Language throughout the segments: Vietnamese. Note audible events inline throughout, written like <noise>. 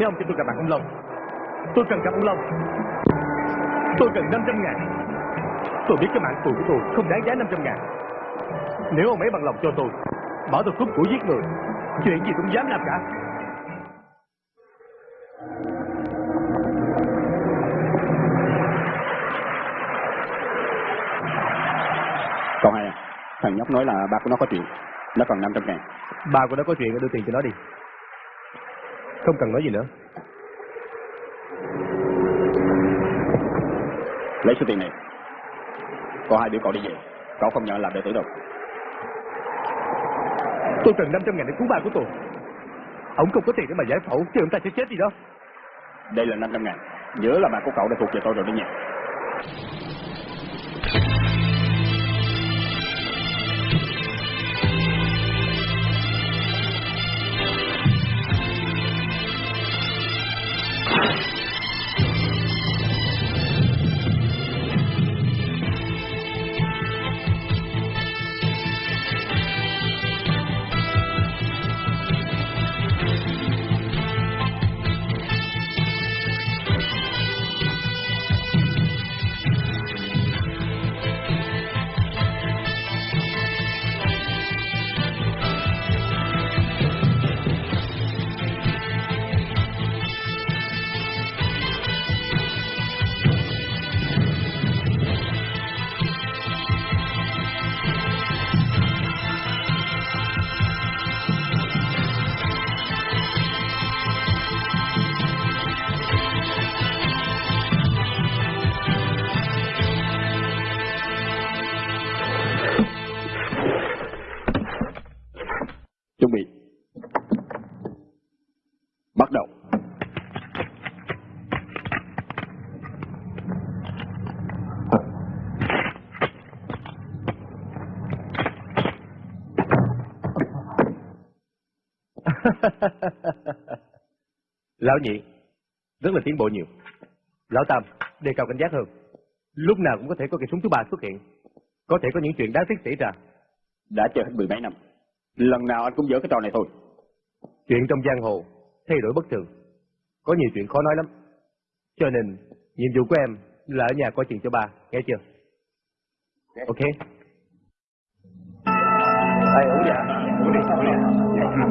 Mấy ông cho tôi gặp mặt ông Long. Tôi cần gặp ông Long. Tôi cần 500 ngàn. Tôi biết cái mạng tù của tôi không đáng giá 500 ngàn. Nếu ông ấy bằng lòng cho tôi Bảo tôi cướp của giết người Chuyện gì cũng dám làm cả. Còn hai à, thằng nhóc nói là ba của nó có chuyện. Nó cần 500 ngàn. Ba của nó có chuyện đưa tiền cho nó đi Không cần nói gì nữa Lấy số tiền này. Còn hai đứa cậu đi về. Cậu không nhận làm đệ tử đâu. Tôi cần 500 ngàn để cứu ba của tôi Ông không có tiền để mà giải phẫu Chứ ông ta sẽ chết đi đó Đây là 500 ngàn. Nhớ là bạn của cậu đã thuộc về tôi rồi đấy nha. <laughs> Lão nhị Rất là tiến bộ nhiều. Lão tam đề cao cảnh giác hơn. Lúc nào cũng có thể có cây súng thứ ba xuất hiện. Có thể có những chuyện đáng tiếc xảy ra. Đã chơi hết mười mấy năm. Lần nào anh cũng dở cái trò này thôi. Chuyện trong giang hồ Thay đổi bất thường. Có nhiều chuyện khó nói lắm. Cho nên nhiệm vụ của em là ở nhà coi chuyện cho ba Nghe chưa? Ok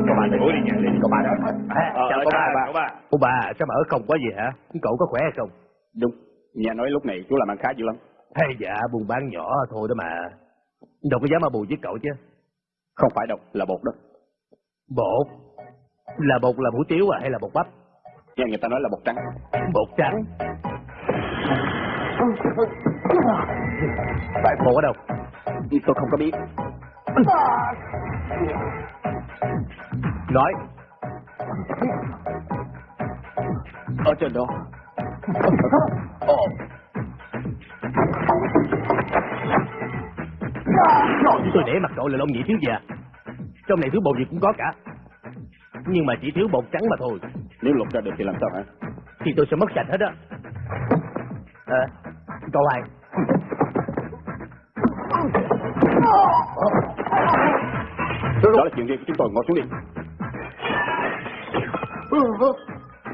Có ba uống đi nhà đi, có ba đó Chào cô chào ba ba, cô ba. Cô ba, sao mà ở không quá gì hả Cậu có khỏe hay không Đúng. Nhà nói lúc này chú làm ăn khá dữ lắm. Hay dạ, buôn bán nhỏ thôi đó mà Đâu có dám mà bù với cậu chứ Không phải đâu, là bột đó. Bột Là bột là hủ tiếu à hay là bột bắp Nghe người ta nói là bột trắng. Bột trắng Bạn bột ở đâu Tôi không có biết. Nói. Ở trên đó. Chúng tôi để mặt cậu là lông nhị thiếu già Trong này thứ bột gì cũng có cả. Nhưng mà chỉ thiếu bột trắng mà thôi. Nếu lục ra được thì làm sao hả? Thì tôi sẽ mất sạch hết á. À, Câu hai Đó là chuyện riêng của chúng tôi, ngồi xuống đi.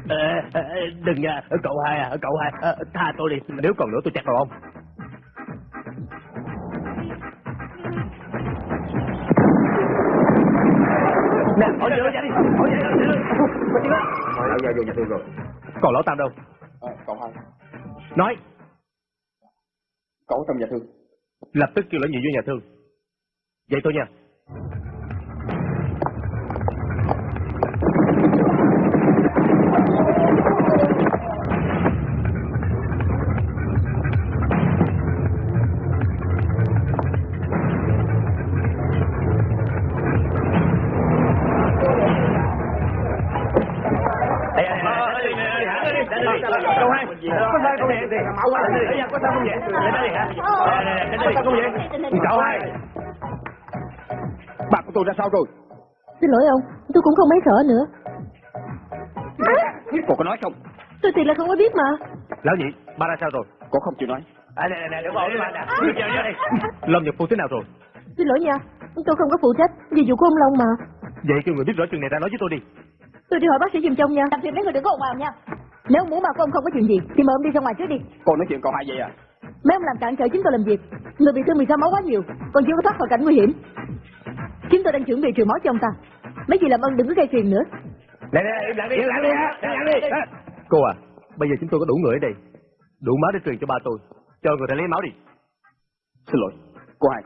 à, à, Đừng nha, cậu hai à, cậu hai Tha tôi đi, nếu còn nữa tôi chặt đầu ông Nè, hỏi vô ra đi, hỏi vô ra đi Đã ra vô nhà rồi. Còn lão Tam đâu? À, cậu hai. Nói, Cậu trong nhà thương. lập tức kêu lão nhị vô nhà thương Vậy thôi nha sao rồi? Xin lỗi ông, tôi cũng không mấy sợ nữa. Cô có nói không? Tôi thiệt là không có biết mà. lão nhị, ba ra sao rồi? Cô không chịu nói. À, nè, nè, nè, đừng bỏ cái bạn nè. Đây. Lâm nhập phu thế nào rồi? Xin lỗi nha, tôi không có phụ trách, vì vụ của ông Long mà. Vậy kêu người biết rõ chuyện này ra nói với tôi đi. Tôi đi hỏi bác sĩ giùm trông nha. Làm phiền mấy người đừng có ồn ào nha. Nếu muốn mà của ông không có chuyện gì, thì mời ông đi ra ngoài trước đi. Con nói chuyện cậu hai vậy à? Mấy ông làm cản trở chúng tôi làm việc. Người bị thương bị sao máu quá nhiều, còn chưa có thoát khỏi cảnh nguy hiểm. Chúng tôi đang chuẩn bị trừ máu cho ông ta. Mấy chị làm ơn đừng có gây phiền nữa. Nè nè, im lặng đi, im lặng đi, im lặng đi. Cô à, bây giờ chúng tôi có đủ người ở đây. Đủ máu để truyền cho ba tôi. Cho người ta lấy máu đi. Xin lỗi, cô hai,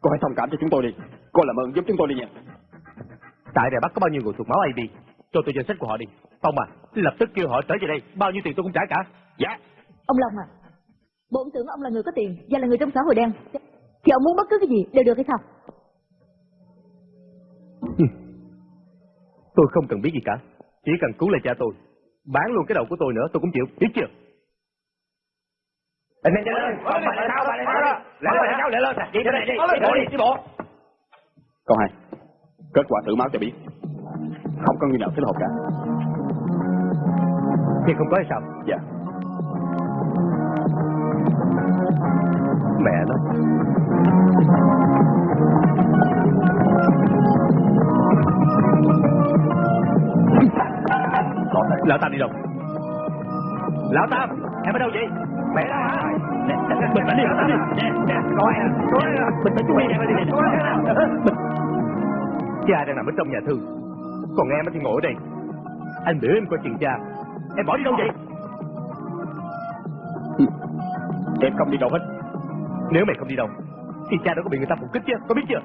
cô hãy thông cảm cho chúng tôi đi. Cô làm ơn giúp chúng tôi đi nha. Tại Đài Bắc có bao nhiêu người thuộc máu AB? Cho tôi danh sách của họ đi. Phong à, lập tức kêu họ trở về đây. Bao nhiêu tiền tôi cũng trả cả. Dạ. Ông Long à, bổn tưởng ông là người có tiền và là người trong xã hội đen. Thì ông muốn bất cứ cái gì đều được hay sao? Tôi không cần biết gì cả. Chỉ cần cứu lại cha tôi. Bán luôn cái đầu của tôi nữa tôi cũng chịu. Biết chưa? Anh nhanh lên, bà lại sao, bà lại sao đó. Lại lên, cháu, lại lên. Đi này đi, đi bộ đi, đi bộ. Cậu hai, kết quả thử máu cho biết. Không có người nào thích hợp cả. Thì không có hay sao? Dạ. Mẹ nó. Lão Tam đi đâu? Lão Tam, em ở đâu vậy? Mẹ đó hả? Bình tĩnh đi, Lão Tam đi. Nè, nè, Coi? Bình tĩnh chú đi, đi, Bình. Cha đang nằm ở trong nhà thương, còn em thì ngồi ở đây. Anh biểu em coi chừng cha. Em bỏ đi đâu vậy? Em không đi đâu hết. Nếu mày không đi đâu, thì cha đâu có bị người ta phục kích chứ, có biết chưa?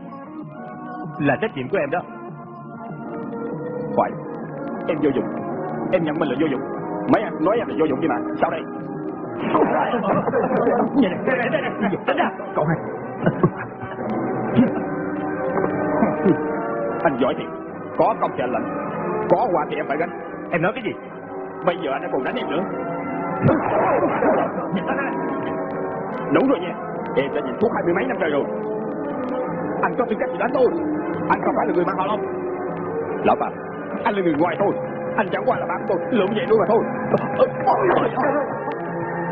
Là trách nhiệm của em đó. Phải. Em vô dụng. Em nhận mình là vô dụng. Mấy anh nói em là vô dụng đi mà. Sao đây? Nhìn này, đây, đây, đây, tính ra. Cậu hai. anh giỏi thiệt. Có công thì anh. Có quà thì em phải gánh. Em nói cái gì? Bây giờ anh đã còn đánh em nữa. Đúng rồi nha. Em đã nhìn thuốc hai mươi mấy năm trời rồi. Anh có tư cách gì đánh tôi. Anh không phải là người mang họ long. Lão Phạm, anh là người ngoài thôi. Anh chẳng qua là bạn tôi, lượm vậy thôi mà thôi.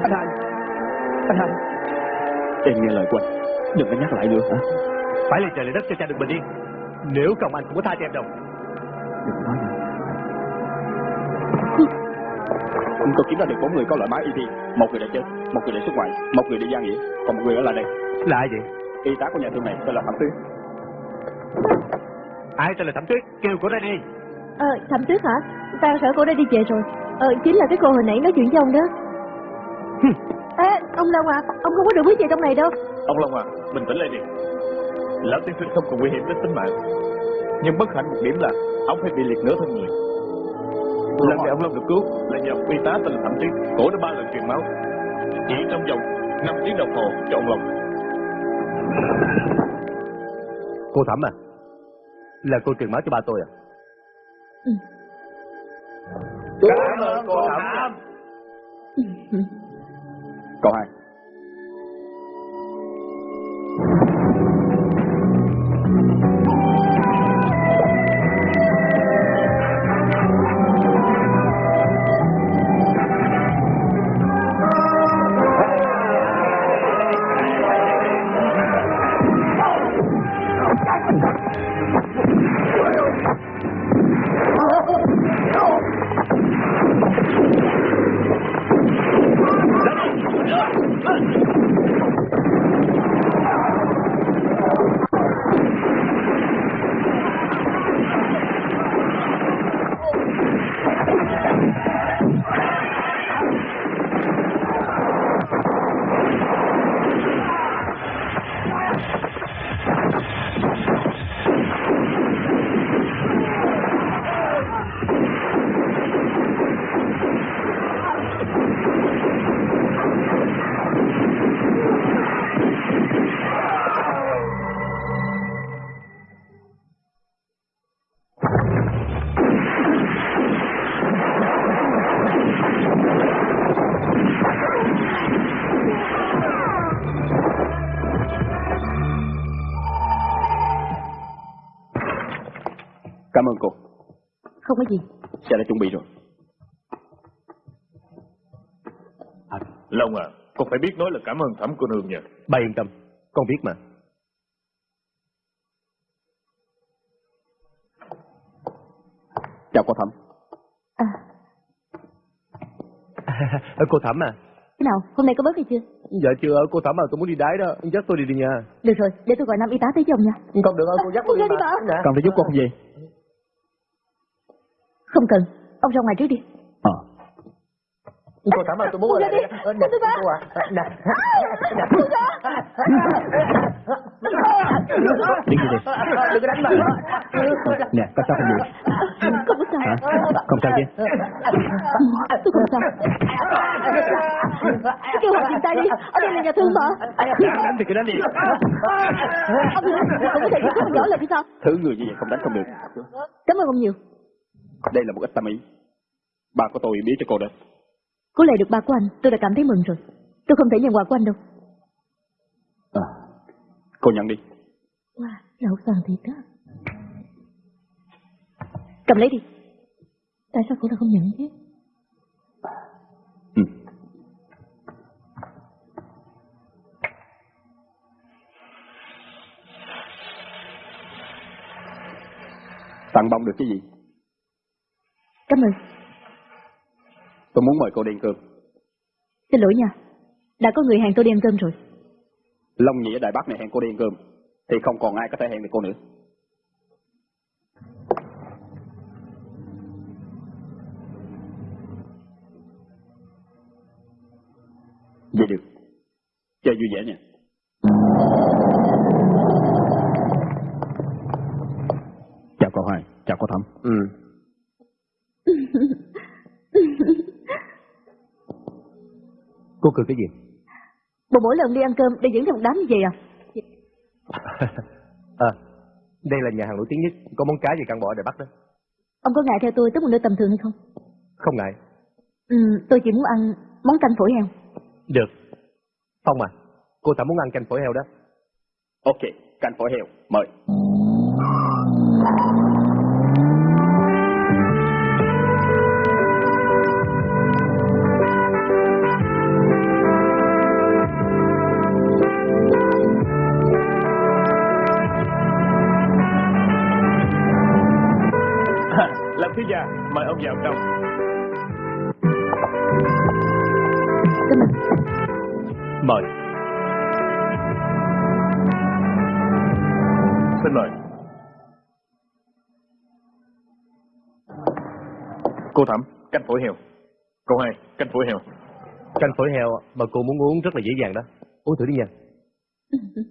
Anh hai, anh hai. Em nghe lời của anh, đừng có nhắc lại nữa hả? Phải lên trời lên đất cho cha được bình yên. Nếu không anh không có tha cho em đâu. Đừng nói nữa. Tôi kiếm ra được bốn người có loại máu ET Một người đã chết, một người đã xuất ngoại, một người đi gia nghĩa, còn một người ở lại đây. Là ai vậy? Y tá của nhà thương này tên là Thẩm Tuyết. Ai tên là Thẩm Tuyết? Kêu cô ra đi. Ờ, Thẩm Tuyết hả? Ta sợ cô đã đi về rồi. Ờ, chính là cái cô hồi nãy nói chuyện với ông đó. Ê, ông Long à, ông không có được biết gì trong này đâu. Ông Long à, bình tĩnh lại đi. Lão tiên sinh không còn nguy hiểm đến tính mạng. Nhưng bất hạnh một điểm là ông phải bị liệt nửa thân người. Lần này ông Long được cứu là nhờ y tá tên là Thẩm Tuyết, cổ đã ba lần truyền máu. Chỉ trong vòng 5 tiếng đồng hồ cho ông Long. Cô Thẩm à? Là cô truyền máu cho ba tôi à? Cảm ơn cô Thẩm. Cậu hai. Long à, con phải biết nói là cảm ơn thẩm cô nương nha. Bà yên tâm, con biết mà. Chào cô Thẩm. À. <laughs> cô Thẩm à. Thế nào, hôm nay có bớt hay chưa? Dạ chưa, cô Thẩm à, tôi muốn đi đái đó, dắt tôi đi đi nha. Được rồi, để tôi gọi năm y tá tới chồng nha. Không được ơi, cô dắt tôi đi, đi mà. Cần phải giúp cô không gì? Không cần, ông ra ngoài trước đi. Ờ. Cô Thẩm à, tôi muốn ở đi. Ờ, Nè, Tôi ra. cô à. Nè. Đi đi đi. Đừng có đánh mà. Nè, có sao không vậy? Không có sao. Hả? Không sao chứ? Tôi không sao. Kêu họ dừng tay đi, ở đây là nhà thương mà. Đánh thì cứ đánh đi. Ông đừng, không có thể giúp tôi rõ là vì sao? Thứ người như vậy không đánh không được. Cảm ơn ông nhiều. Đây là một ít tâm ý. Ba của tôi biết cho cô đấy. Có lệ được ba của anh, tôi đã cảm thấy mừng rồi. Tôi không thể nhận quà của anh đâu. À, cô nhận đi. Wow, lậu vàng thiệt đó. Cầm lấy đi. Tại sao cô lại không nhận chứ? Ừ. Tặng bông được cái gì? Cảm ơn. Tôi muốn mời cô đi ăn cơm. Xin lỗi nha. Đã có người hẹn tôi đi ăn cơm rồi. Long Nhĩ ở Đài Bắc này hẹn cô đi ăn cơm. Thì không còn ai có thể hẹn được cô nữa. Vậy được. Chơi vui vẻ nha. Chào cậu Hoài, chào cô Thẩm. Ừ. Cô cười cái gì? Bộ mỗi lần đi ăn cơm để dẫn theo một đám như vậy à? <laughs> à, đây là nhà hàng nổi tiếng nhất, có món cá gì căn bỏ Đài Bắc đó. Ông có ngại theo tôi tới một nơi tầm thường hay không? Không ngại. Ừ, tôi chỉ muốn ăn món canh phổi heo. Được. Phong à, cô Thẩm muốn ăn canh phổi heo đó. Ok, canh phổi heo, mời. Cô Thẩm, canh phổi heo. Cô hai, canh phổi heo. Canh phổi heo mà cô muốn uống rất là dễ dàng đó. Uống thử đi nha. <laughs>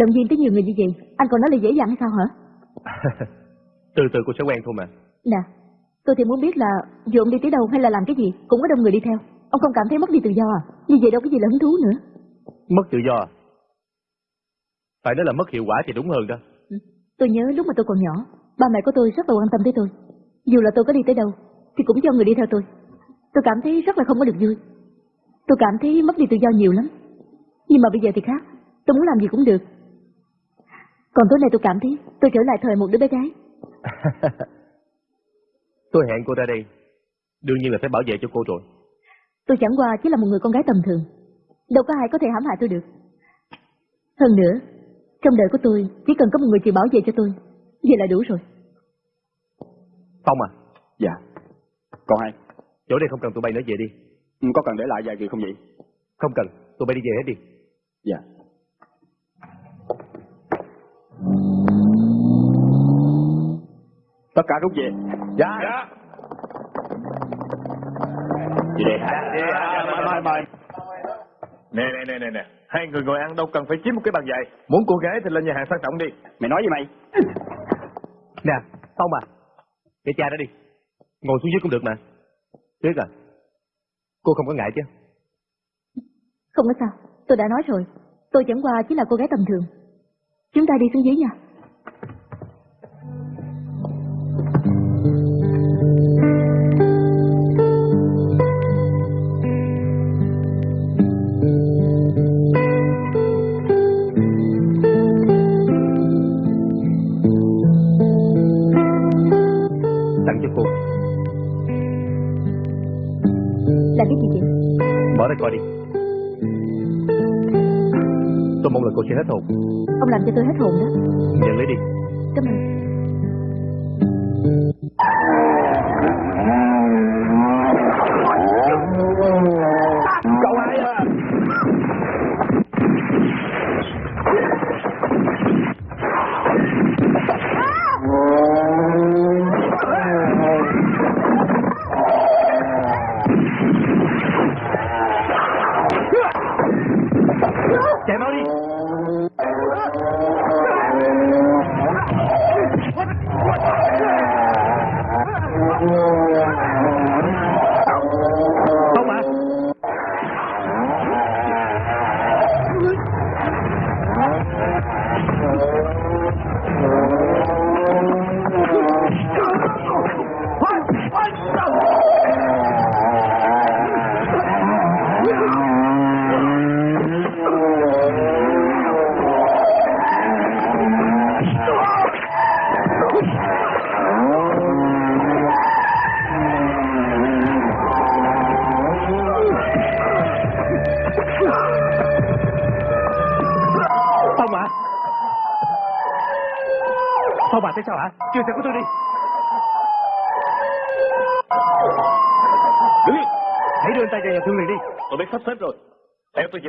Động viên tới nhiều người như vậy, anh còn nói là dễ dàng hay sao hả? <laughs> từ từ cô sẽ quen thôi mà. Nè, tôi thì muốn biết là dù ông đi tới đâu hay là làm cái gì, cũng có đông người đi theo. Ông không cảm thấy mất đi tự do à? Như vậy đâu có gì là hứng thú nữa. Mất tự do à? Phải nói là mất hiệu quả thì đúng hơn đó. Tôi nhớ lúc mà tôi còn nhỏ, ba mẹ của tôi rất là quan tâm tới tôi. Dù là tôi có đi tới đâu, thì cũng cho người đi theo tôi. Tôi cảm thấy rất là không có được vui. Tôi cảm thấy mất đi tự do nhiều lắm. Nhưng mà bây giờ thì khác, tôi muốn làm gì cũng được. Còn tối nay tôi cảm thấy tôi trở lại thời một đứa bé gái. <laughs> tôi hẹn cô ra đây. Đương nhiên là phải bảo vệ cho cô rồi. Tôi chẳng qua chỉ là một người con gái tầm thường. Đâu có ai có thể hãm hại tôi được. Hơn nữa, trong đời của tôi chỉ cần có một người chịu bảo vệ cho tôi. Vậy là đủ rồi. Phong à, Dạ. Cậu hai, chỗ đây không cần tụi bay nữa về đi. ừ, có cần để lại vài người không vậy? Không cần, tụi bay đi về hết đi. Dạ. Tất cả rút về. Dạ. Dạ. Đi đi. Mời, mời, mời. Nè, nè, nè, nè, nè. Hai người ngồi ăn đâu cần phải chiếm một cái bàn dài. Muốn cô gái thì lên nhà hàng sang trọng đi. Mày nói gì mày? Nè, Phong à, để cha đó đi. Ngồi xuống dưới cũng được mà. Tuyết à, cô không có ngại chứ? Không có sao, tôi đã nói rồi. Tôi chẳng qua chỉ là cô gái tầm thường. Chúng ta đi xuống dưới nha.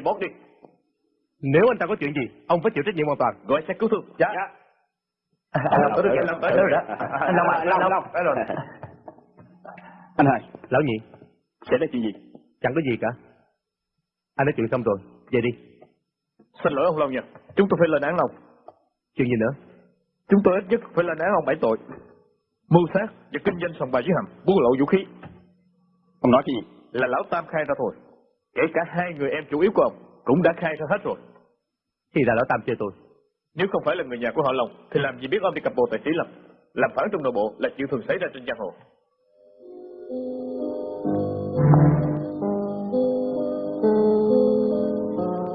Bót đi. Nếu anh ta có chuyện gì, ông phải chịu trách nhiệm hoàn toàn. Gọi xe cứu thương. Dạ. Anh Long tới rồi, anh Long tới rồi đó. Anh Long à, Long, Long, tới rồi. Anh hai, Lão nhị, xảy ra chuyện gì? chẳng có gì cả. Anh nói chuyện xong rồi, về đi. Xin lỗi ông Long nha. Chúng tôi phải lên án Long. Chuyện gì nữa? Chúng tôi ít nhất phải lên án ông bảy tội. Mưu sát và kinh doanh sòng bài dưới hầm, buôn lậu vũ khí. Ông nói cái gì? Là lão Tam khai ra thôi. Kể cả hai người em chủ yếu của ông cũng đã khai ra hết rồi. Thì là lão Tam chơi tôi. Nếu không phải là người nhà của họ Long, thì làm gì biết ông đi cặp bồ tài sĩ lầm. Làm phản trong nội bộ là chuyện thường xảy ra trên giang hồ.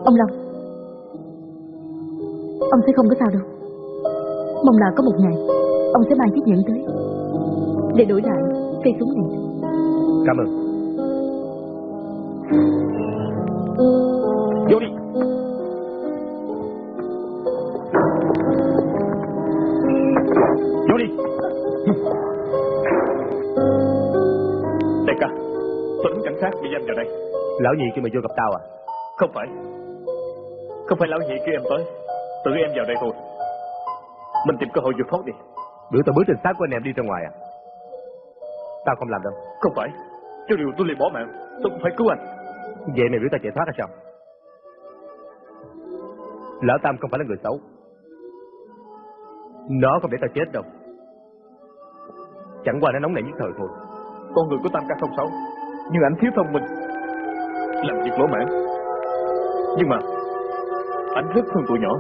Ông Long Ông sẽ không có sao đâu Mong là có một ngày Ông sẽ mang chiếc nhẫn tới Để đổi lại cây súng này Cảm ơn. Giam vào đây. Lão nhị kêu mày vô gặp tao à? Không phải. Không phải lão nhị kêu em tới. Tự em vào đây thôi. Mình tìm cơ hội vượt thoát đi. Biểu tao bước trên xác của anh em đi ra ngoài à? Tao không làm đâu. Không phải. Cho điều tôi liền bỏ mạng, tôi cũng phải cứu anh. Vậy mày biểu tao chạy thoát hay sao? Lão Tam không phải là người xấu. Nó không để tao chết đâu. Chẳng qua nó nóng nảy nhất thời thôi. Con người của Tam ca không xấu, nhưng anh thiếu thông minh. Làm việc lỗ mãn. Nhưng mà, anh rất thương tụi nhỏ.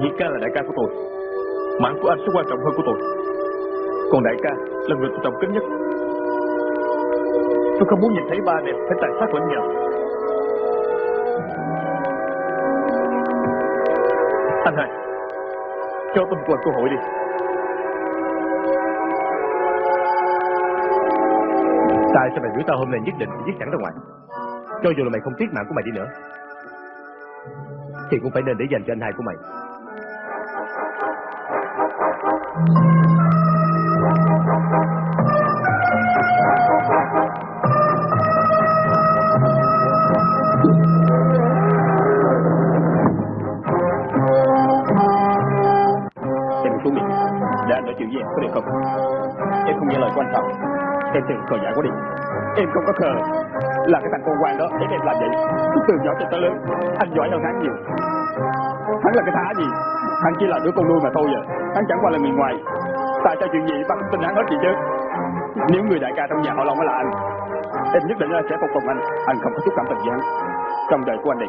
Nhị ca là đại ca của tôi. Mạng của anh sẽ quan trọng hơn của tôi. Còn đại ca là người tôi trọng kính nhất. Tôi không muốn nhìn thấy ba anh em phải tàn sát lẫn nhau. Anh hai, cho tôi một lần cơ hội đi. Tại sao mày biểu tao hôm nay nhất định, phải giết sẵn ra ngoài? Cho dù là mày không tiếc mạng của mày đi nữa. Thì cũng phải nên để dành cho anh hai của mày. Khờ dại quá đi. Em không có khờ. Là cái thằng con quan đó, ép em làm vậy. Từ nhỏ cho tới lớn, anh giỏi hơn hắn nhiều. Hắn là cái thá gì? Hắn chỉ là đứa con nuôi mà thôi à. Hắn chẳng qua là người ngoài. Tại sao chuyện gì bắt tin hắn hết gì chứ? Nếu người đại ca trong nhà họ Long mới là anh, em nhất định là sẽ phục tùng anh. Anh không có chút cảm tình gì hắn. Trong đời của anh này,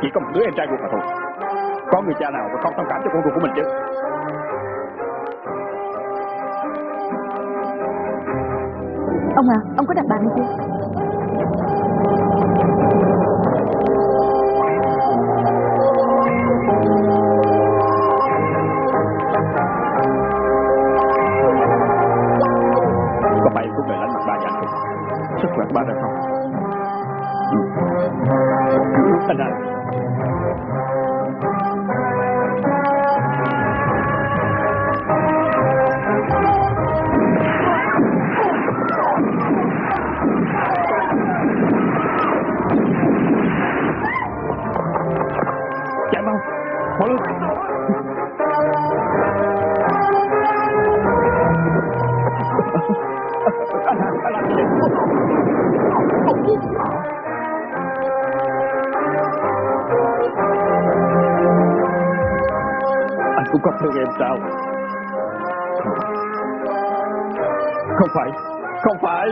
chỉ có một đứa em trai ruột mà thôi. Có người cha nào mà không thông cảm cho con ruột của mình chứ? Ông à, ông có đặt bàn chưa? có phải cũng về lãnh mặt bà nhà không? Sức khỏe bà ba được không? Ừ. Anh à, sao? Không phải, không phải.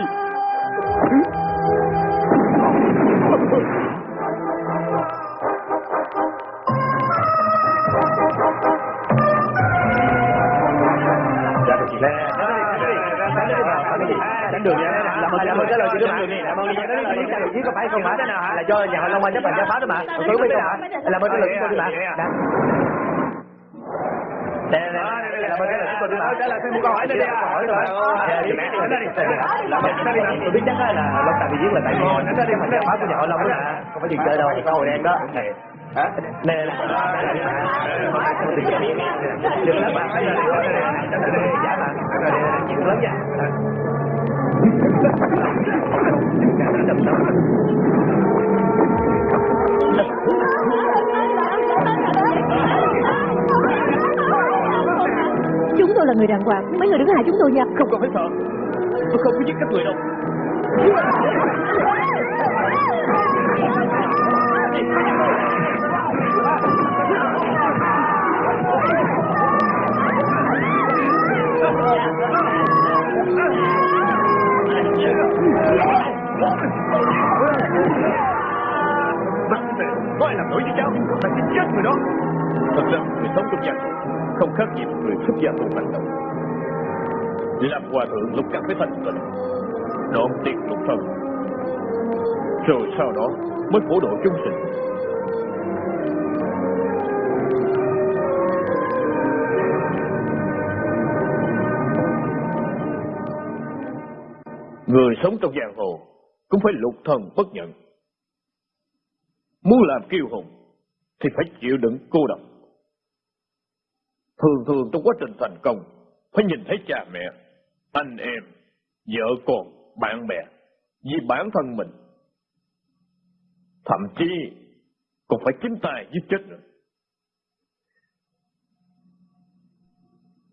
Dạ được chị. Tránh đường nha. Làm ơn, làm ơn trả lời chị đó mà. Làm ơn nha. Nói đi, cái có phải không hả? Là do nhà họ Long Anh chấp hành gia phá đó mà. Tôi biết hả? Làm ơn trả lời chị đó mà. Nè, nè, đi mà. Trả lời thêm một câu hỏi nữa đi. Hỏi rồi. Chị mẹ, nó đi. Tôi biết chắc là Long Tài bị giết là tại vì nó đi phá của nhà họ Long đó. Không phải chuyện chơi đâu, có hồi đen đó. Hả? Nè, nè, Đừng lắm bạn, đây là giả mà, chuyện lớn nha. Chúng tôi là người đàng hoàng Mấy người đừng hại chúng tôi nha Không cần phải sợ, tôi không có giết các người đâu. Bắt mẹ, có ai làm nổi với cháu, ta sẽ chết người đó. Thật ra, người sống trong gia không khác gì một người xuất gia tu hành đâu. Làm hòa thượng lúc cần phải thành tịnh, đoạn tiệt lục thân, rồi sau đó mới phổ độ chúng sinh. Người sống trong giang hồ cũng phải lục thần bất nhận. Muốn làm kiêu hùng thì phải chịu đựng cô độc. Thường thường trong quá trình thành công phải nhìn thấy cha mẹ, anh em, vợ con, bạn bè vì bản thân mình. Thậm chí còn phải chính tay giết chết nữa.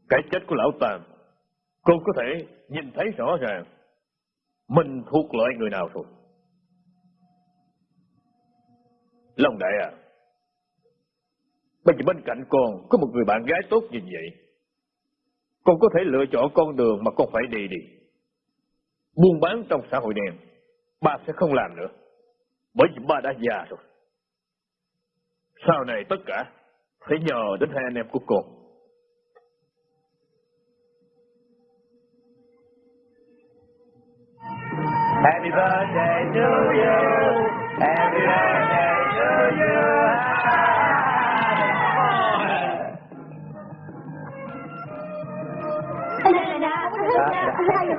Cái chết của lão Tam, con có thể nhìn thấy rõ ràng mình thuộc loại người nào rồi. Long đại à, bây giờ bên cạnh con có một người bạn gái tốt như vậy. Con có thể lựa chọn con đường mà con phải đi đi. Buôn bán trong xã hội đen, ba sẽ không làm nữa. Bởi vì ba đã già rồi. Sau này tất cả phải nhờ đến hai anh em của con. Happy birthday to you. Happy birthday to you.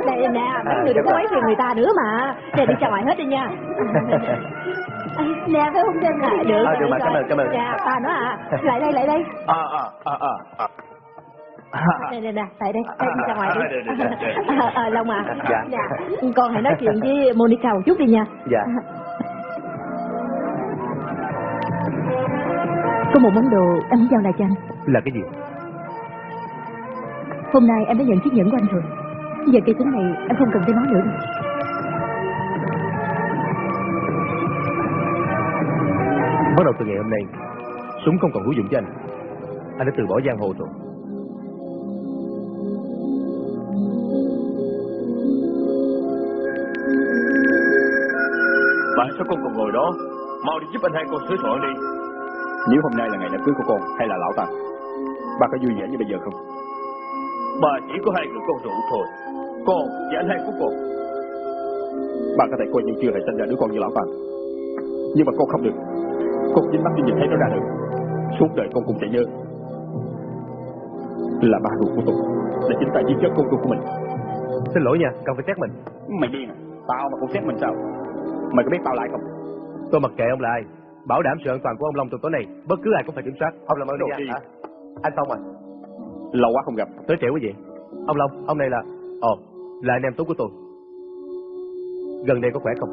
Đây nè, mấy người đừng có quấy phiền người ta nữa mà. Nè đi ra ngoài hết đi nha. <laughs> Nè phải không? Trinh à Được, Ờ, được rồi, mà, cảm ơn, cảm ơn. Dạ, ta nữa à Lại đây, lại đây. À, à, à, à, à. Nè, nè, tại đây, đây đi ra ngoài đi. À. <laughs> Ờ, ờ, Long à. Dạ. Con hãy nói chuyện với Monica một chút đi nha. Dạ. <laughs> Có một món đồ em muốn giao lại cho anh. Là cái gì? Hôm nay em đã nhận chiếc nhẫn của anh rồi Giờ cây súng này em không cần tới nó nữa đâu Bắt đầu từ ngày hôm nay, súng không còn hữu dụng cho anh. Anh đã từ bỏ giang hồ rồi. Bạn sao con còn ngồi đó? Mau đi giúp anh hai con sửa soạn đi. Nếu hôm nay là ngày đám cưới của con hay là lão tam, ba có vui vẻ như bây giờ không? Bà chỉ có hai người con ruột thôi. Con và anh hai của con. Ba có thể coi như chưa hề sinh ra đứa con như lão tam. Nhưng mà con không được. Con chính mắt đi nhìn thấy nó ra được. Suốt đời con cũng sẽ nhớ. Là ba ruột của tôi. Là chính tay giết chết con ruột của mình. Xin lỗi nha, cần phải xét mình. Mày điên à? Tao mà cũng xét mình sao? Mày có biết tao lại không? Tôi mặc kệ ông là ai. Bảo đảm sự an toàn của ông Long trong tối nay, bất cứ ai cũng phải kiểm soát. Ông làm ơn đi. nha. Hả? Anh Phong à, Lâu quá không gặp. tới trễ quá vậy. Ông Long, ông này là... Ồ, là anh em tốt của tôi. Gần đây có khỏe không?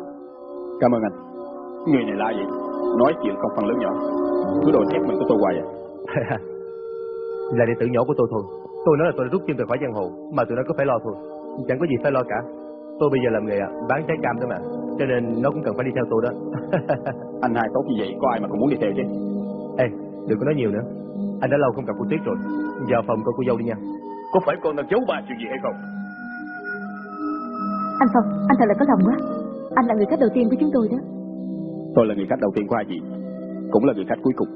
Cảm ơn anh. Người này là gì? Nói chuyện không phần lớn nhỏ. Cứ đồ xét mình của tôi hoài à. <laughs> là đệ tử nhỏ của tôi thôi. Tôi nói là tôi đã rút chân từ khỏi giang hồ, mà tụi nó có phải lo thôi. Chẳng có gì phải lo cả. Tôi bây giờ làm nghề à, bán trái cam thôi mà. Cho nên nó cũng cần phải đi theo tôi đó. <laughs> Anh hai tốt như vậy, có ai mà cũng muốn đi theo chứ? Ê, đừng có nói nhiều nữa. Anh đã lâu không gặp cô Tuyết rồi. Vào phòng coi cô dâu đi nha. Có phải con đang giấu ba chuyện gì hay không? Anh Phong, anh thật là có lòng quá Anh là người khách đầu tiên của chúng tôi đó Tôi là người khách đầu tiên của hai chị. Cũng là người khách cuối cùng.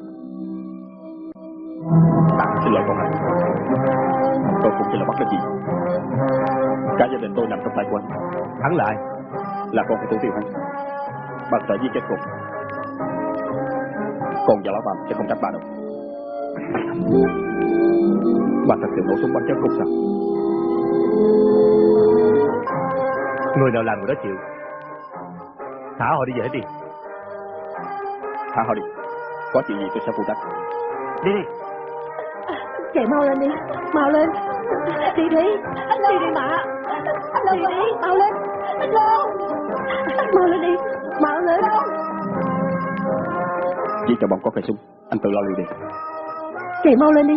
À, xin lỗi con anh. Tôi cũng chỉ là bắt được gì. Cả gia đình tôi nằm trong tay của anh. Hắn lại. Là con của thủ tiêu hắn. Bạn sẽ giết chết con. Con và lão Phạm sẽ không trách bà đâu. Bà thật sự nổ súng bắn chết cục sao? Người nào làm người đó chịu. Thả họ đi về hết đi. Thả họ đi. Có chuyện gì tôi sẽ phụ trách. Đi đi. Chạy mau lên đi, mau lên. Đi đi, đi đi mà. Đi đi, mau lên. Mau lên đi, mau lên. Chỉ cho bọn có cây súng. Anh tự lo liệu đi. Chạy mau lên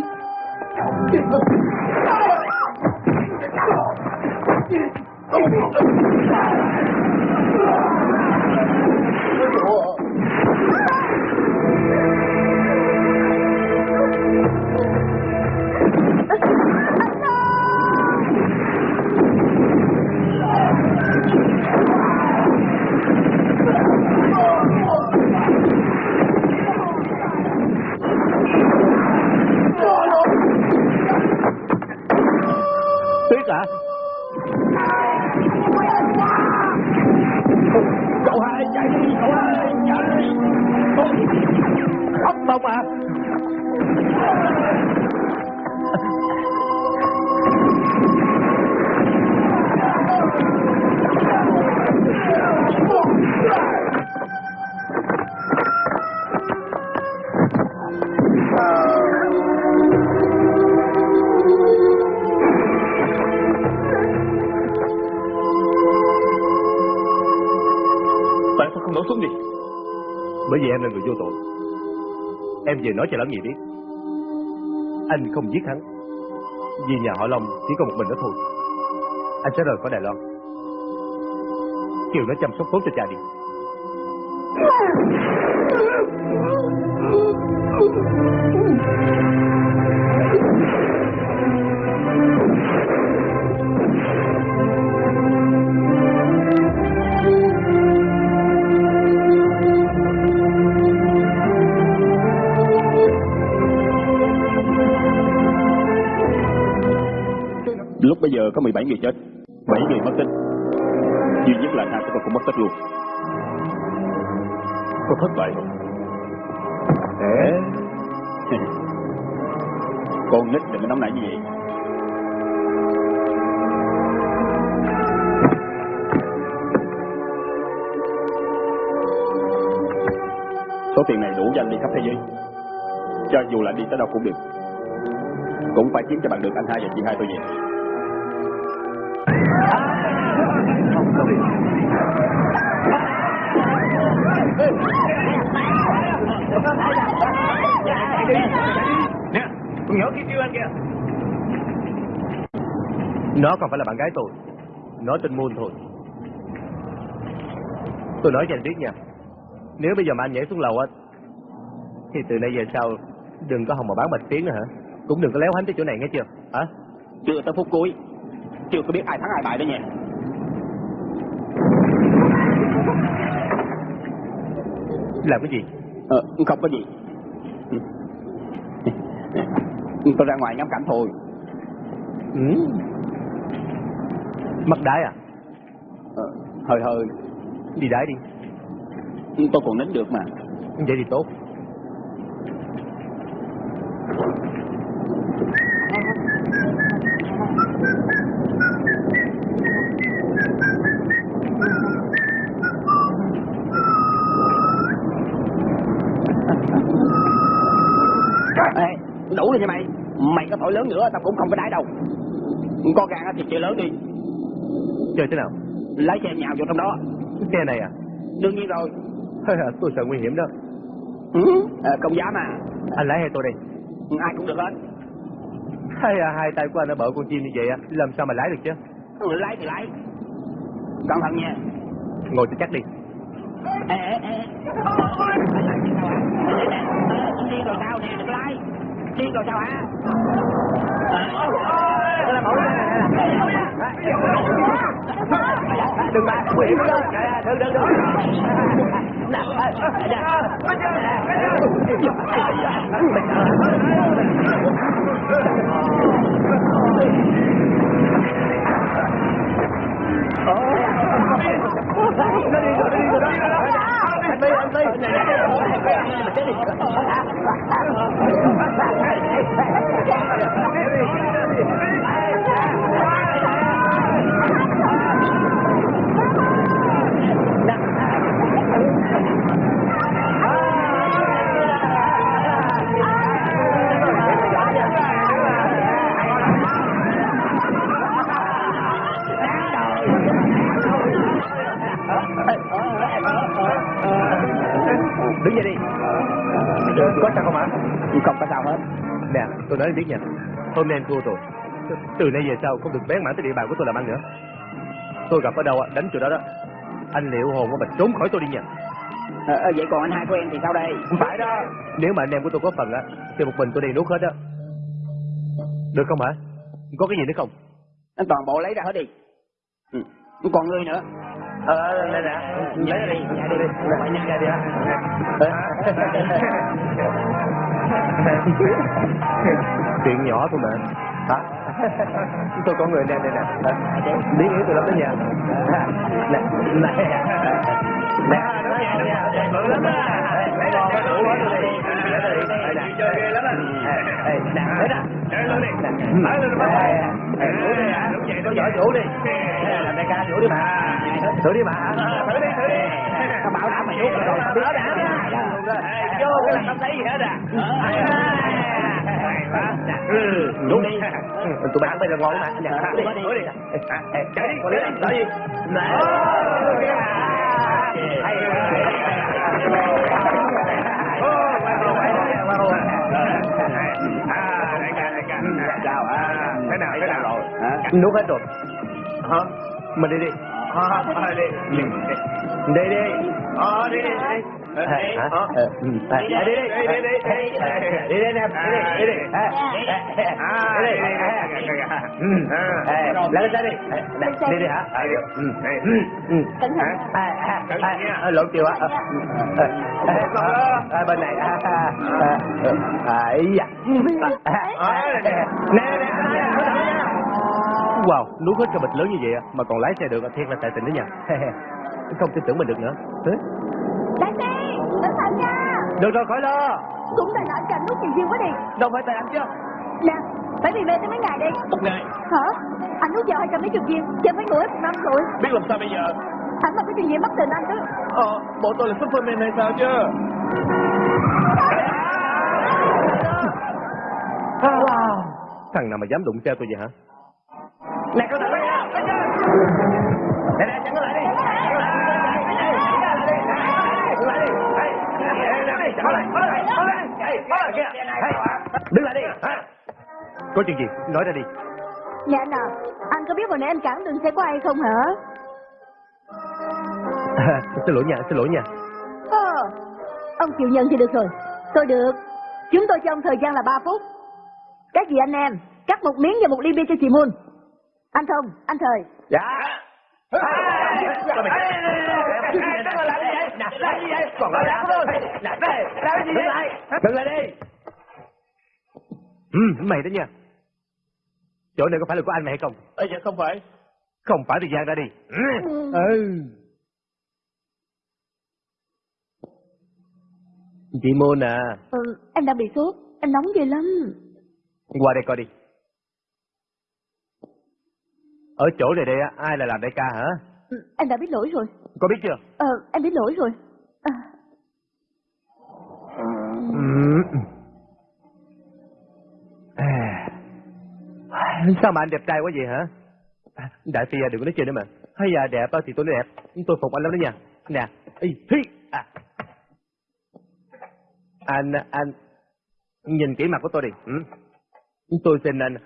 Tuyết hả? Cậu hai chạy đi, cậu hai chạy đi. không bông à? Em là người vô tội. Em về nói cho lão gì biết. Anh không giết hắn. Vì nhà họ Long chỉ có một mình đó thôi. Anh sẽ rời khỏi Đài Loan. Kiều nó chăm sóc tốt cho cha đi. Lúc <laughs> bây giờ có 17 người chết, 7 người mất tích. Duy nhất là hai của tôi cũng mất tích luôn. Có thất bại không? Để... <laughs> Con nít đừng có nóng nảy như vậy. Số tiền này đủ cho anh đi khắp thế giới. Cho dù là đi tới đâu cũng được. Cũng phải kiếm cho bằng được anh hai và chị hai tôi về. Nè, con nhỏ kia kêu anh kìa. Nó còn phải là bạn gái tôi. Nó tên Moon thôi. Tôi nói cho anh biết nha. Nếu bây giờ mà anh nhảy xuống lầu á, thì từ nay về sau đừng có hòng mà bán bạch tiếng nữa hả? Cũng đừng có léo hánh tới chỗ này nghe chưa? Hả? Chưa tới phút cuối. Chưa có biết ai thắng ai bại đó nha. Làm cái gì? Ờ, không có gì. <laughs> Tôi ra ngoài ngắm cảnh thôi. Ừ. Mất đái à? Ờ, hơi hơi. Đi đái đi. Tôi còn nín được mà. Vậy thì tốt. Ê, đủ rồi nha mày. Mày có thổi lớn nữa tao cũng không có đái đâu. Con gà thì chơi lớn đi. Chơi thế nào? Lấy xe nhào vô trong đó. Xe này à? Đương nhiên rồi. tôi sợ nguy hiểm đó. Ừ, ờ, không dám à. Anh lái hay tôi đây? Ai cũng được hết. Hay à, hai tay của anh nó bở con chim như vậy á, làm sao mà lái được chứ? Ừ, Lấy thì lấy. Cẩn thận nha. Ngồi cho chắc đi. Ê, ê, ê. Điên rồi sao nè, đừng lái. Điên rồi sao hả? quỷ đó. Đừng đừng đừng nào Thank you. Dạ, dạ. ờ, ờ, ờ. Đứng dậy đi Có sao không ạ? Không có sao hết. Nè, tôi nói em biết nha Hôm nay em thua rồi Từ nay về sau không được bén mảng tới địa bàn của tôi làm ăn nữa Tôi gặp ở đâu á, đánh chỗ đó đó Anh liệu hồn mình trốn khỏi tôi đi nha Ờ, ờ, vậy còn anh hai của em thì sao đây? Không phải đó Nếu mà anh em của tôi có phần á Thì một mình tôi đi nuốt hết á Được không hả? Có cái gì nữa không? Anh toàn bộ lấy ra hết đi. Ừ. Còn ngươi nữa. Ờ, nè. Lấy ra đi Nhảy đi đi. Phải nhảy ra đi. Chuyện nhỏ thôi mà Hả? Tôi có người nè nè nè. Lý nghĩ tôi lắm đó nha Nè Nè. Nè. Bự lắm á Đủ hết rồi đi Chơi ghê lắm á Nè Nè Chơi luôn đi Nói lên mà Vũ đi hả? Có giỏi vũ đi. Làm đại ca vũ đi mà Thử đi mà Thử đi thử đi. Bảo đảm mày nuốt rồi. Biết đã Vô cái là không thấy gì hết à. Đúng đi. Tụi bay ăn bây giờ ngon mà Đi. Đi đi. Chạy đi Chạy đi. Chào rồi Nuốt hết rồi Hả Mình đi đi Hả đi Đi đi đi Ờ đi đi đi? Ờ, ừ. Đi đi đi đi đi đi đi đi em đi đi đi đi à đi đi ừ lấy xe đi đi đi hả ừ ừ Cẩn thận. à à lộn chiều á à bên này à à ấy da nè nè Wow, nuốt hết cái bịch lớn như vậy à, mà còn lái xe được, thiệt là tài tình đó nha. <laughs> Không tin tưởng mình được nữa. Đại Phi, cẩn thận nha. Được rồi, khỏi lo. Cũng tại là anh chàng nuốt nhiều duyên quá đi. Đâu phải tại anh chứ. Nè, phải bị mê tới mấy ngày đi. Một ngày, Hả? Anh nuốt vào hai trăm mấy chục viên, chơi mấy bữa năm rồi. biết làm sao bây giờ? Anh mà có chuyện gì mất tình anh chứ. Ờ, bộ tôi là Superman hay sao chứ? Wow. Thằng nào mà dám đụng xe tôi vậy hả? Nè, con thằng đó nha. Nè, nè, chặn nó lại đi. Đứng lại đi. Có chuyện gì? Nói ra đi. Nè anh à, anh có biết hồi nãy anh cản đường xe của ai không hả? xin lỗi nha, xin lỗi nha. Ờ, ông chịu nhận thì được rồi. Tôi được. Chúng tôi cho ông thời gian là 3 phút. Các gì anh em, cắt một miếng và một ly bia cho chị Moon. Anh Thông, anh Thời. Dạ. Còn nói lắm thôi. Làm cái gì vậy? Đừng lại đi. Ừ, mày đó nha. Chỗ này có phải là của anh mày hay không? Ê, dạ không phải. Không phải thì gian ra đi. Ừ. Chị Môn à, Ừ, em đang bị sốt, em nóng ghê lắm. qua đây coi đi. Ở chỗ này đây á, ai là làm đại ca hả? Ừ, em đã biết lỗi rồi. Có biết chưa? Ờ, em biết lỗi rồi. À, Ừ. À. Sao mà anh đẹp trai quá vậy hả? À, Đại Phi à, đừng có nói chuyện nữa mà. Hay à đẹp á thì tôi nói đẹp. Tôi phục anh lắm đó nha. Nè. Ý, hi. À. Anh, anh. Nhìn kỹ mặt của tôi đi. Ừ. Tôi xin anh.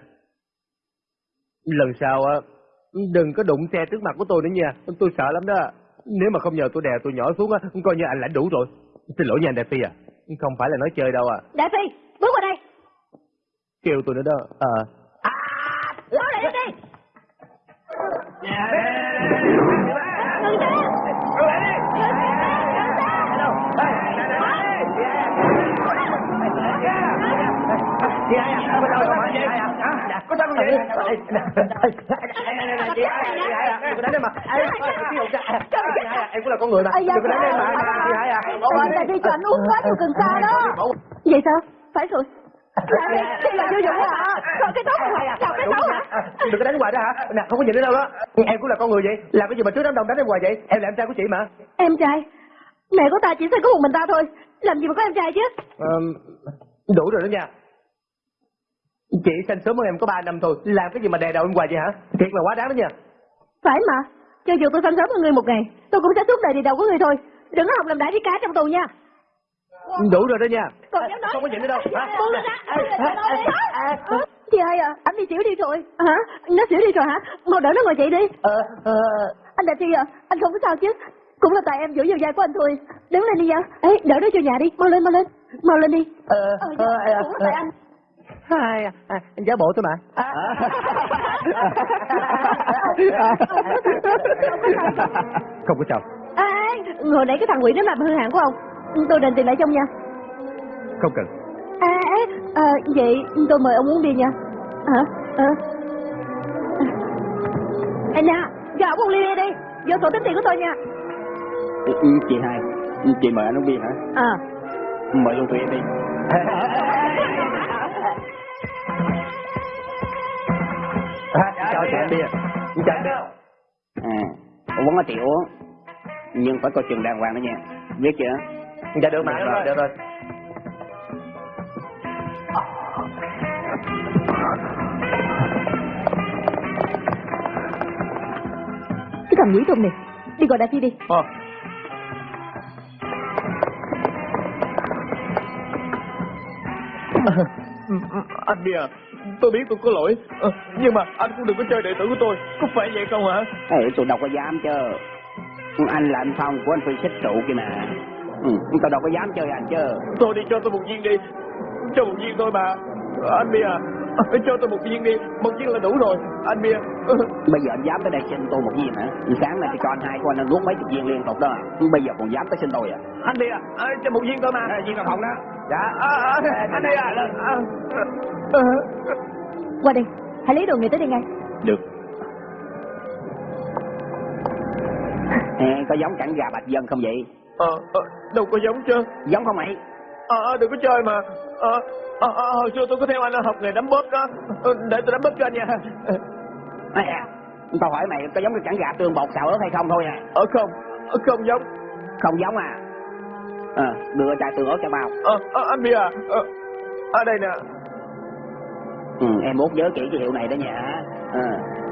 Lần sau á, đừng có đụng xe trước mặt của tôi nữa nha. Tôi sợ lắm đó. Nếu mà không nhờ tôi đè tôi nhỏ xuống á, coi như anh lãnh đủ rồi. Xin lỗi nha anh Đại Phi à. Không phải là nói chơi đâu à. Đại Phi, bước vào đây. Kêu tôi nữa đó. Ờ. Bước lại đây đi. Ngừng xe. Có sao không vậy? Chị Hai à, đừng có đánh em mà. Em cũng là con người mà. Đừng có đánh em mà. Chị Hai à. Anh Đại Phi cho anh uống quá nhiều cần sa đó. Vậy sao? Phải rồi. Đây là vô dụng hả? Còn cái tốt hả? Làm cái xấu hả? Đừng có đánh hoài đó hả? Nè, không có nhìn nữa đâu đó. Em cũng là con người vậy. Làm cái gì mà trước đám đông đánh em hoài vậy? Em là em trai của chị mà. Em trai. Mẹ của ta chỉ sinh có một mình ta thôi. Làm gì mà có em trai chứ? Đủ rồi đó nha. Chị sinh sớm hơn em có 3 năm thôi. Làm cái gì mà đè đầu em hoài vậy hả? Thiệt là quá đáng đó nha. Phải mà, cho dù tôi phân sớm hơn người một ngày, tôi cũng sẽ suốt đời đi đầu của người thôi. Đừng có học làm đại với cá trong tù nha. Đủ rồi đó nha. Còn dám nói. Không có chuyện nữa đâu. Buông ra. Chị ơi à, anh đi xỉu đi rồi. Hả? Nó xỉu đi rồi hả? Mau đỡ nó ngồi dậy đi. Ờ, ờ, Anh Đại Phi à, anh không có sao chứ? Cũng là tại em giữ vào vai của anh thôi. Đứng lên đi nha. Ê, đỡ nó vô nhà đi. Mau lên, mau lên. Mau lên đi. ờ, Ờ, ờ, dạ, ờ, cũng là tại anh. Hai, à, à, anh giả bộ tôi mà. Không có sao. À, hồi nãy cái thằng quỷ nó làm hư hạng của ông. Tôi đền tiền lại trong nha. Không cần. À, à, vậy tôi mời ông uống bia nha. Hả? À. Anh nha, cho ông ly bia đi. Vô sổ tính tiền của tôi nha. Ừ, ừ, chị hai chị mời anh uống bia hả À. mời luôn tụi em đi <laughs> Chào chị bia. Chào bia. à uống có chị uống nhưng phải coi chừng đàng hoàng đó nha biết chưa Dạ được mà. Được rồi, được rồi. Cái thằng quỷ thùng này, đi gọi đại phi đi. Ờ. <laughs> anh bia tôi biết tôi có lỗi. Ờ, nhưng mà anh cũng đừng có chơi đệ tử của tôi. Có phải vậy không hả? Ê, tôi đâu có dám chứ anh là anh phong của anh phi xích trụ kia mà. Ừ, tôi đâu có dám chơi anh chứ thôi đi cho tôi một viên đi. Cho một viên thôi mà. Ờ, anh bia à, cho tôi một viên đi. Một viên là đủ rồi anh bia. <laughs> Bây giờ anh dám tới đây xin tôi một viên hả? Sáng nay tôi cho anh hai của anh anh nuốt mấy chục viên liên tục đó. Bây giờ còn dám tới xin tôi à? Anh bia à, cho một viên thôi mà. Viên nào phòng đó dạ à, à, anh bia à, à, à, Qua đây, hãy lấy đồ người tới đây ngay. được Ê, có giống cảnh gà bạch dân không vậy ờ, ờ, đâu có giống chứ giống không mày Ờ, ờ, đừng có chơi mà. Ờ, ờ, ờ, hồi xưa tôi có theo anh học nghề đấm bóp đó. Ờ, để tôi đấm bóp cho anh nha. Ê, à, tao hỏi mày có giống cái cảnh gà tương bột xào ớt hay không thôi à Ờ không, ờ, không giống. không giống à ờ đưa chai tương ớt cho bao Ờ, ờ, anh Bia à, ờ, ở đây nè. ừ, em uống nhớ kỹ cái hiệu này đó nha ờ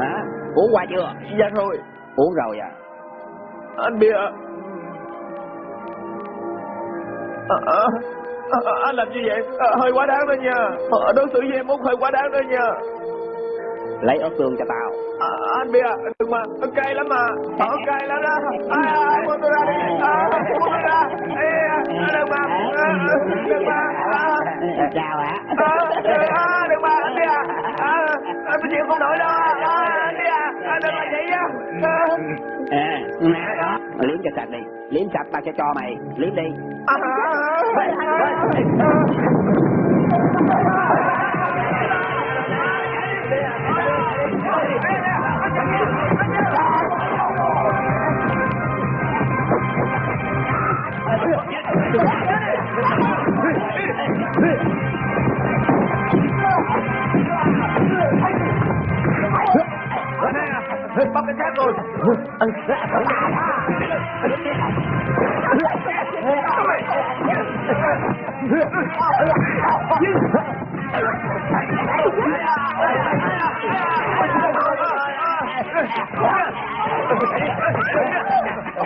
hả uống qua chưa Dạ rồi, uống rồi à anh Bia. Ờ, anh làm như vậy hơi quá đáng đó nha. Đối xử với em út hơi quá đáng đó nha. Lấy ớt tương cho tao À, anh Bia, đừng mà, cay lắm mà. Ờ, cay lắm đó. À, à, buông tôi ra. À, buông tôi ra. Ê, à, đừng mà, à, đừng mà. À. sao hả À, à, đừng mà anh đi à à, à tôi chịu không nổi đâu à, anh đi à, à đừng làm vậy á à nè đó liếm cho sạch đi liếm sạch tao sẽ cho mày liếm đi à, à, bắt rồi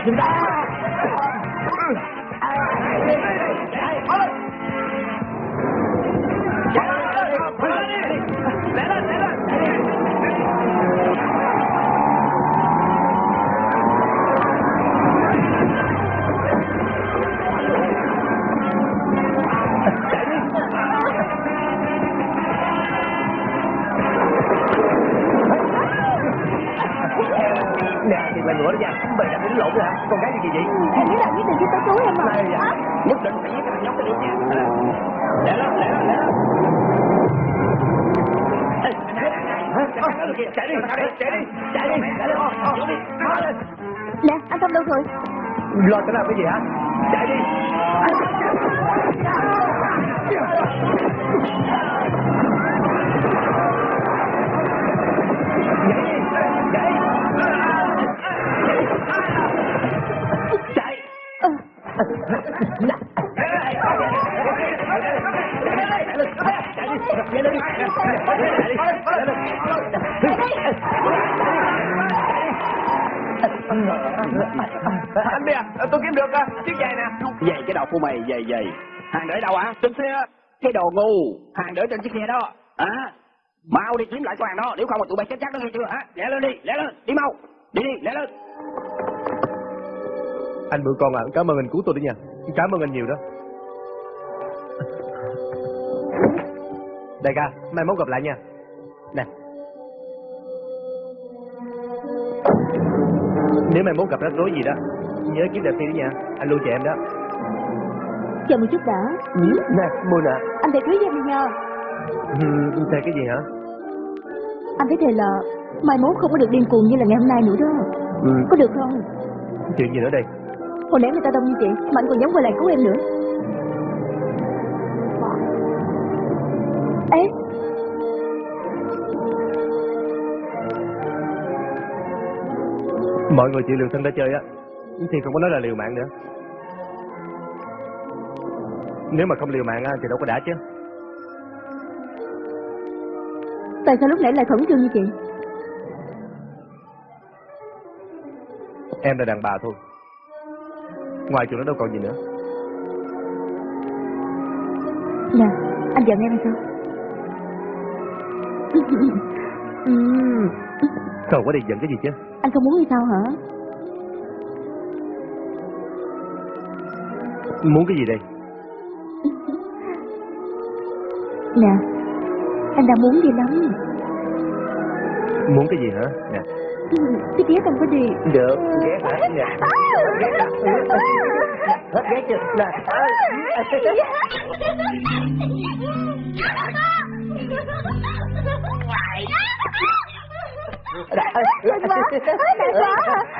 Nè, Chạy đi, chạy đi, chạy đi, chạy đi, chạy đi, chạy đi. Nè, anh Tâm đâu rồi? Lo tao làm cái gì hả? Chạy đi. Nhảy kiếm được à, chiếc giày nè. Giày cái đầu của mày, giày giày. Hàng để đâu hả? Trên xe. Cái đồ ngu. Hàng để trên chiếc xe đó. À, mau đi kiếm lại con hàng đó, nếu không mà tụi bay chết chắc đó nghe chưa hả? Lẹ lên đi, lẹ lên, đi mau. Đi đi, lẹ lên. Anh bự con à, cảm ơn anh cứu tôi đấy nha. Cảm ơn anh nhiều đó. Đại ca, mai mốt gặp lại nha. Nè. Nếu mai mốt gặp rắc rối gì đó, nhớ kiếm đẹp đi đó nha. Anh luôn chờ em đó. Chờ một chút đã. Nè, mua nè. Anh phải cưới em đi nha. Ừ, Thề cái gì hả? Anh phải thề là mai mốt không có được điên cuồng như là ngày hôm nay nữa đó. Ừ, Có được không? chuyện gì nữa đây? Hồi nãy người ta đông như chị, mà anh còn dám quay lại cứu em nữa. Ê, Mọi người chịu liều thân đã chơi á, thì không có nói là liều mạng nữa. Nếu mà không liều mạng á, thì đâu có đã chứ. tại sao lúc nãy lại khẩn trương như chị? Em là đàn bà thôi. Ngoài chuyện đó đâu còn gì nữa. Nè, anh giận em sao? Ừm, Không có đi giận cái gì chứ. anh không muốn hay sao hả? Muốn cái gì đây? Nè, anh đang muốn gì lắm. Muốn cái gì hả? Nè. Cái ghét anh có đi. Được, ghét hả? Nè. Ghét hả? Hết ghét chưa? Nè.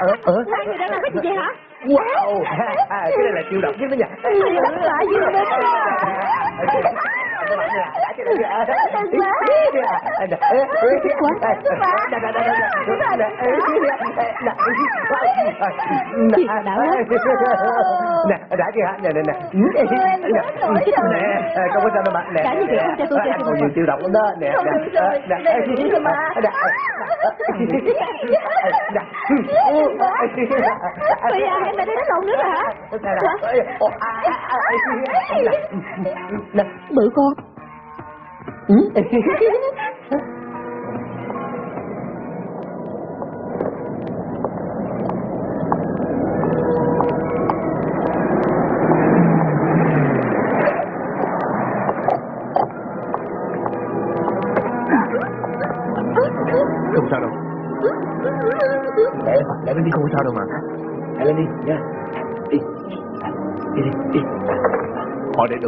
Ờ, ờ. Hai người đang làm cái gì vậy hả? Wow, à, cái này là chiêu độc nhất đó nha. Tất cả dương đến Nè, đã chưa hả? Nè, nè, nè. Nè, không có sao đâu mà. Nè, anh còn mà. nhiều chiêu độc lắm đó. Nè, nè, nè, mà. nè, Bây giờ em đã đến lộn nữa rồi hả? Bự con. không <laughs>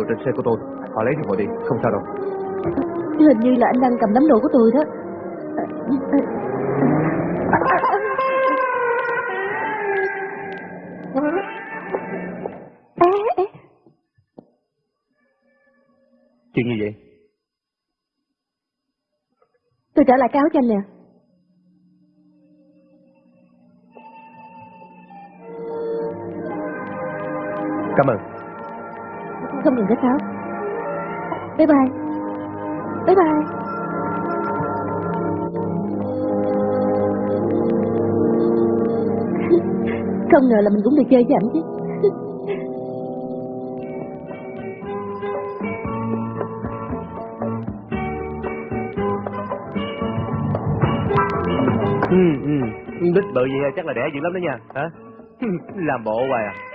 đồ trên xe của tôi. Họ lấy thì họ đi, không sao đâu. Hình như là anh đang cầm đám đồ của tôi đó. Chuyện gì vậy? tôi trả lại cái áo cho anh nè. Cảm ơn. Không cần cái pháo Bye bye. Bye bye. <laughs> Không ngờ là mình cũng được chơi với ảnh chứ. <laughs> Ừ, ừ. Đích bự gì chắc là đẻ dữ lắm đó nha. Hả? <laughs> Làm bộ hoài à.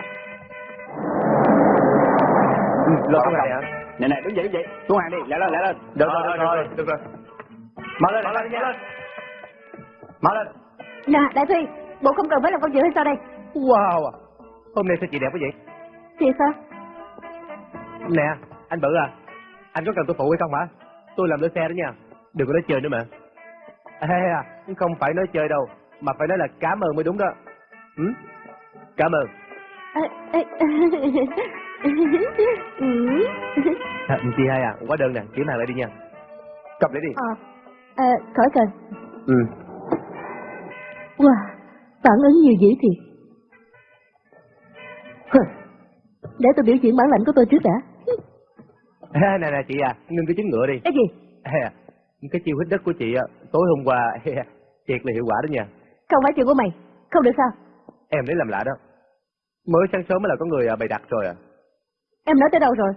Ừ, lo cái này hả? Nè nè, đứng dậy, đứng dậy. Xuống hàng đi, lẹ lên, lẹ lên. Được rồi, được rồi, được rồi. Mở lên, mở lên nha. Mở lên. Nè, Đại Phi, bộ không cần phải làm công việc hay sao đây? Wow, à. hôm nay sao chị đẹp quá vậy? Thì sao? Nè, anh Bự à, anh có cần tôi phụ hay không hả? Tôi làm đỡ xe đó nha, đừng có nói chơi nữa mà. Ê à, không phải nói chơi đâu, mà phải nói là cảm ơn mới đúng đó. Ừ? Cảm ơn. Ê, ê, <laughs> ừ. <laughs> À, chị hai à, quá đơn nè, kiếm hàng lại đi nha. Cầm lấy đi. Ờ, à, khỏi cần. Ừ. Wow, phản ứng nhiều dữ thiệt. Để tôi biểu diễn bản lãnh của tôi trước đã. <laughs> À, nè nè chị à, ngưng cái trứng ngựa đi. Cái gì? À, cái chiêu hít đất của chị tối hôm qua thiệt là hiệu quả đó nha. Không phải chuyện của mày. Không được sao? Em lấy làm lạ đó. Mới sáng sớm mới là có người à, bày đặt rồi à. Em nói tới đâu rồi?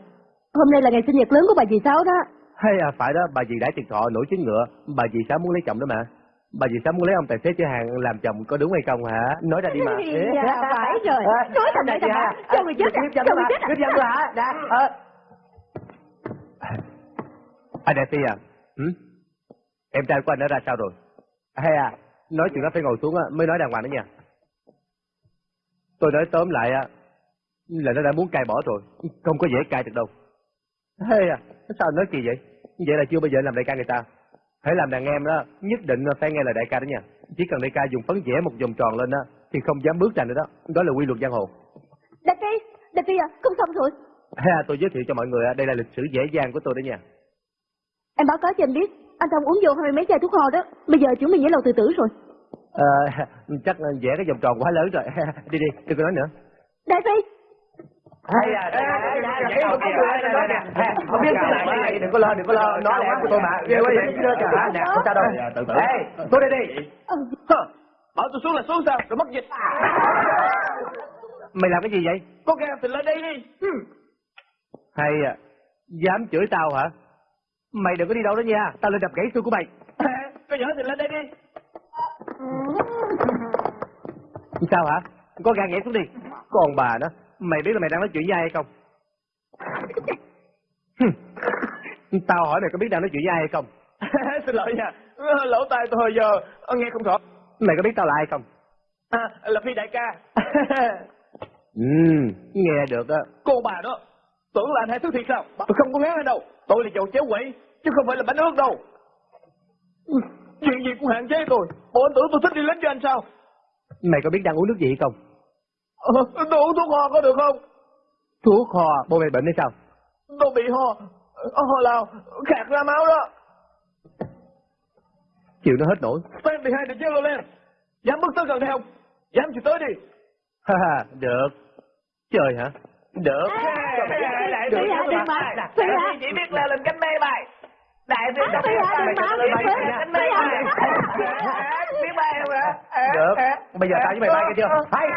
Hôm nay là ngày sinh nhật lớn của bà dì Sáu đó. Hay à, phải đó, bà dì đãi tiền thọ nổi trứng ngựa, bà dì Sáu muốn lấy chồng đó mà. Bà dì Sáu muốn lấy ông tài xế chở hàng làm chồng có đúng hay không hả? Nói ra đi mà. Dạ, phải rồi. Nói thầm lại thầm lại. Cho người chết à? Cho người chết à? Hiếp dâm tôi hả? Dạ. Ờ. Anh Đại Phi à? Ừ? Em trai của anh đã ra sao rồi? Hay à, nói chuyện đó phải ngồi xuống mới nói đàng hoàng đó nha. Tôi nói tóm lại là nó đã muốn cai bỏ rồi, không có dễ cai được đâu. Hay à, sao nói kỳ vậy? Vậy là chưa bao giờ làm đại ca người ta. Hãy làm đàn em đó, nhất định phải nghe lời đại ca đó nha. Chỉ cần đại ca dùng phấn vẽ một vòng tròn lên đó, thì không dám bước ra nữa đó. Đó là quy luật giang hồ. Đại Phi, Đại Phi à, không xong rồi. À, tôi giới thiệu cho mọi người, á, đây là lịch sử dễ dàng của tôi đó nha. Em báo cáo cho anh biết, anh Thông uống vô hai mấy chai thuốc ho đó. Bây giờ chuẩn bị nhảy lầu tự tử rồi. Ờ, <laughs> chắc vẽ cái vòng tròn quá lớn rồi. <laughs> đi đi, đừng có nói nữa. Đại Phi, Hay à, dạ, dạ, dạ, dạ, không biết cái đừng có lo, đừng có lo, nói lẽ của tôi mà. Ghê quá vậy? Nè, không sao đâu. Từ. Ê, tôi đây đi. Bảo tôi xuống là xuống sao? Rồi mất dịch. Mày làm cái gì vậy? Có gan thì lên đây đi. Ừ. Hay à, dám chửi tao hả? Mày đừng có đi đâu đó nha, tao lên đập gãy xương của mày. Có nhỏ thì lên đây đi. Sao hả? Có gan nhảy xuống đi. Còn bà nó, mày biết là mày đang nói chuyện với ai hay không? <laughs> Tao hỏi mày có biết đang nói chuyện với ai hay không? <laughs> Xin lỗi nha. Lỗ tai tôi hồi giờ ờ, nghe không rõ. Mày có biết tao là ai không? À, là Phi đại ca. <laughs> Ừm, nghe được á. Cô bà đó, tưởng là anh hai thứ thiệt sao? Tôi không có ngán anh đâu. Tôi là chầu chéo quỷ, chứ không phải là bánh ướt đâu. Ừ, Chuyện gì cũng hạn chế tôi. Bộ anh tưởng tôi thích đi lính cho anh sao? Mày có biết đang uống nước gì hay không? Ờ, tôi uống thuốc ho có được không? Thuốc ho, bố mày bệnh hay sao? Tôi bị ho, ờ, ho lao, khạc ra máu đó. Chịu nó hết nổi. Fan thì hai được chứ lên. Dám bước tới gần đây không? Dám thì tới đi. Ha ha, được. Chơi hả? Được. Đại Phi hả, đừng mà. Phi? Chỉ biết leo lên cánh mê bay. Đại Phi À, Phi hả, đừng mà. cánh mê Phi hả? bay. Biết bay không hả? Bây giờ tao với mày bay cái chưa? Hay.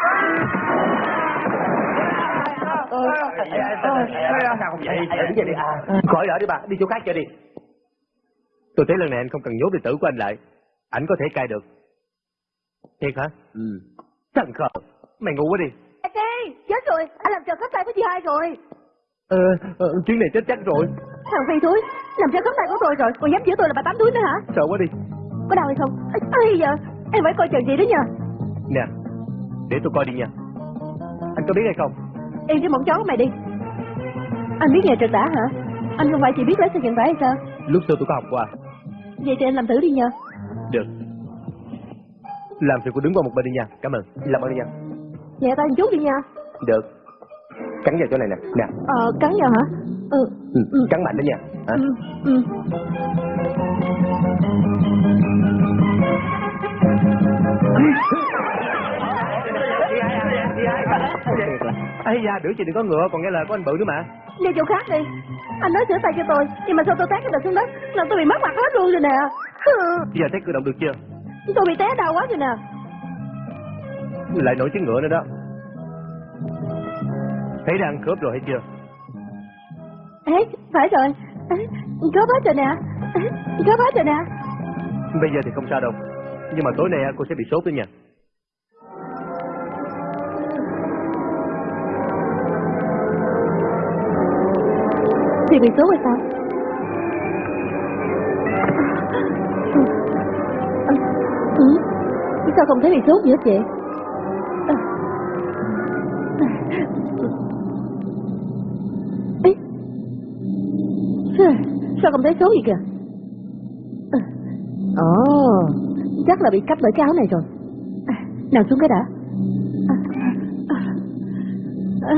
Sao không vậy? Đứng dậy đi. Khỏi đỡ đi bà, đi chỗ khác chơi đi. Tôi thấy lần này anh không cần nhốt đệ tử của anh lại. Anh có thể cai được. Thiệt hả? Ừ. Thằng khờ. Mày ngu quá đi. Đại Phi, chết rồi, anh làm trò khớp tay của chị hai rồi. Ờ, ờ, chuyến này chết chắc rồi. Thằng Phi thúi, làm trò khớp tay của tôi rồi, còn dám chửi tôi là bà tám túi nữa hả? Sợ quá đi. Có đau hay không? Ây giờ, em phải coi chừng chị đó nha. Nè, để tôi coi đi nha. Anh có biết hay không? Yên cái mộng chó của mày đi. Anh biết nghề trượt đã hả? Anh không phải chỉ biết lái xe vận tải hay sao? Lúc xưa tôi có học qua. Vậy thì anh làm thử đi nha. Được. Làm thì cô đứng qua một bên đi nha. Cảm ơn. Làm ơn đi nha. Nhẹ tay một chút đi nha. Được. Cắn vào chỗ này nè. Nè. Ờ, cắn vào hả? Ừ. Ừ, Ừ. cắn mạnh đó nha. Hả? Ừ. Ừ. <laughs> Ây da, đứa chị đừng có ngựa, còn nghe lời của anh bự nữa mà. Đi chỗ khác đi. Anh nói sửa tay cho tôi, nhưng mà sao tôi té cái đầu xuống đất, làm tôi bị mất mặt hết luôn rồi nè. Hừ, Giờ thấy cử động được chưa? Tôi bị té đau quá rồi nè. Lại nổi tiếng ngựa nữa đó. Thấy đang khớp rồi hay chưa? Ê, phải rồi. Khớp hết rồi nè. Khớp hết rồi nè. Bây giờ thì không sao đâu. Nhưng mà tối nay cô sẽ bị sốt đó nha. Thì bị sốt rồi sao? Ừ. ừ. Sao không thấy bị sốt gì hết vậy? Ừ. Ê. Sao không thấy sốt gì kìa? Ừ. Ồ, chắc là bị cắp bởi cái áo này rồi. À, nào xuống cái đã. À. à, à.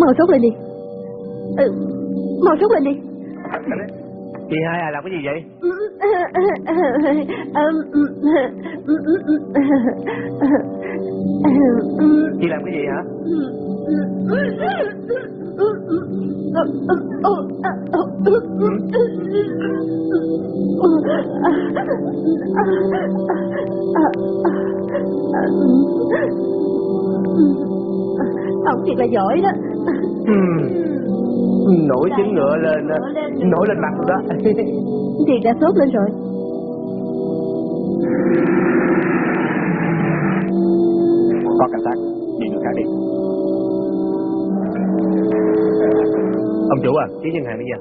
Mau sốt lên đi. Ừ, mau sốt lên đi. Chị hai à làm cái gì vậy? Chị làm cái gì hả? Ông thiệt là giỏi đó. Nổi trứng ngựa lên, á, nổi lên mặt đó. Thiệt đã sốt lên rồi. Có cảnh sát, đi đường khác đi. Ông chủ à, ký ngân hàng đi nha.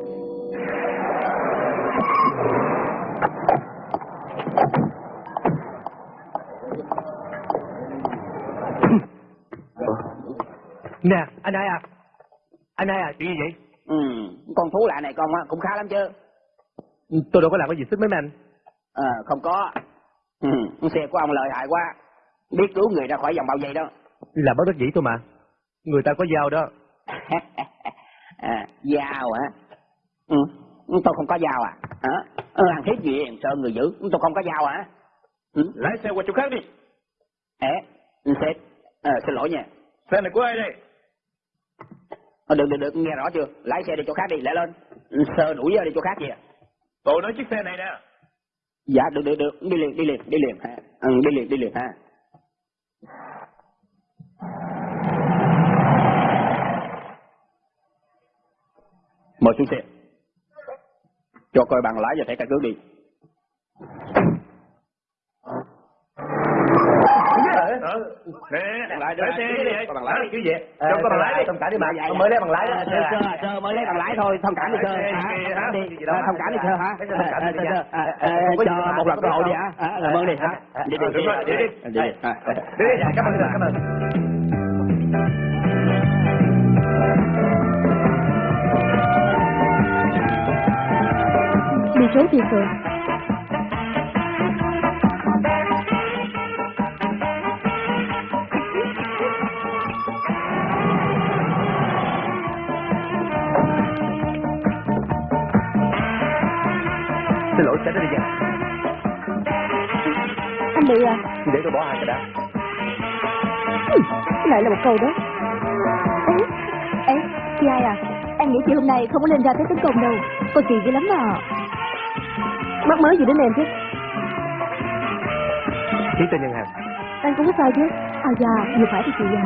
Nè, anh hai à. Anh hai à, chuyện gì vậy? Ừ, con thú lạ này con á, cũng khá lắm chứ. Tôi đâu có làm cái gì xích mấy anh. Ờ, không có. Ừ, xe của ông lợi hại quá. Biết cứu người ra khỏi dòng bao dây đó. Là bất đắc dĩ thôi mà. Người ta có dao đó. <laughs> à, dao hả? Ừ, tôi không có dao à? Hả? Ờ, Hàng thiết gì em sợ người giữ, tôi không có dao hả? Ừ? Lái xe qua chỗ khác đi. Ê, sếp, ờ, xin lỗi nha. Xe này của ai đây? Ờ, được, được, được, nghe rõ chưa? Lái xe đi chỗ khác đi, lẹ lên. Sơ đuổi đi chỗ khác kìa. Tôi nói chiếc xe này nè. Dạ, được, được, được, đi liền, đi liền, đi liền ha. Ừ, đi liền, đi liền ha. Mời xuống xe. Cho coi bằng lái và thẻ căn cước đi. Nè, đi. lái xe đi bằng lái. Cái gì vậy? Ờ, Đâu có bằng lái đi. Thông cảm đi mà, mới lấy bằng lái đó. Sơ, mới lấy bằng lái thôi, thông cảm đi sơ. Kìa, Thông cảm đi, Gì đâu, thông cảm đi sơ hả? Ờ, ờ, Ờ, ờ, cho đâu, một lần cơ hội đi hả? Ờ, Ờ, Cảm ơn đi hả? Đi đi, đi đi đi. đi. cảm ơn, cảm ơn. Đi số tiền rồi. Xe đó đi nha. Anh bị à? Để tôi bỏ hai cái đã. Ừ, Lại là một câu đó. Ê, ê, chị ai à? Anh nghĩ chị hôm nay không có nên ra tới tấn công đâu. Cô kỳ dữ lắm mà. Mắc mới gì đến em chứ? Ký tên ngân hàng. Anh cũng có sao chứ? À dạ, vừa phải thì chị già.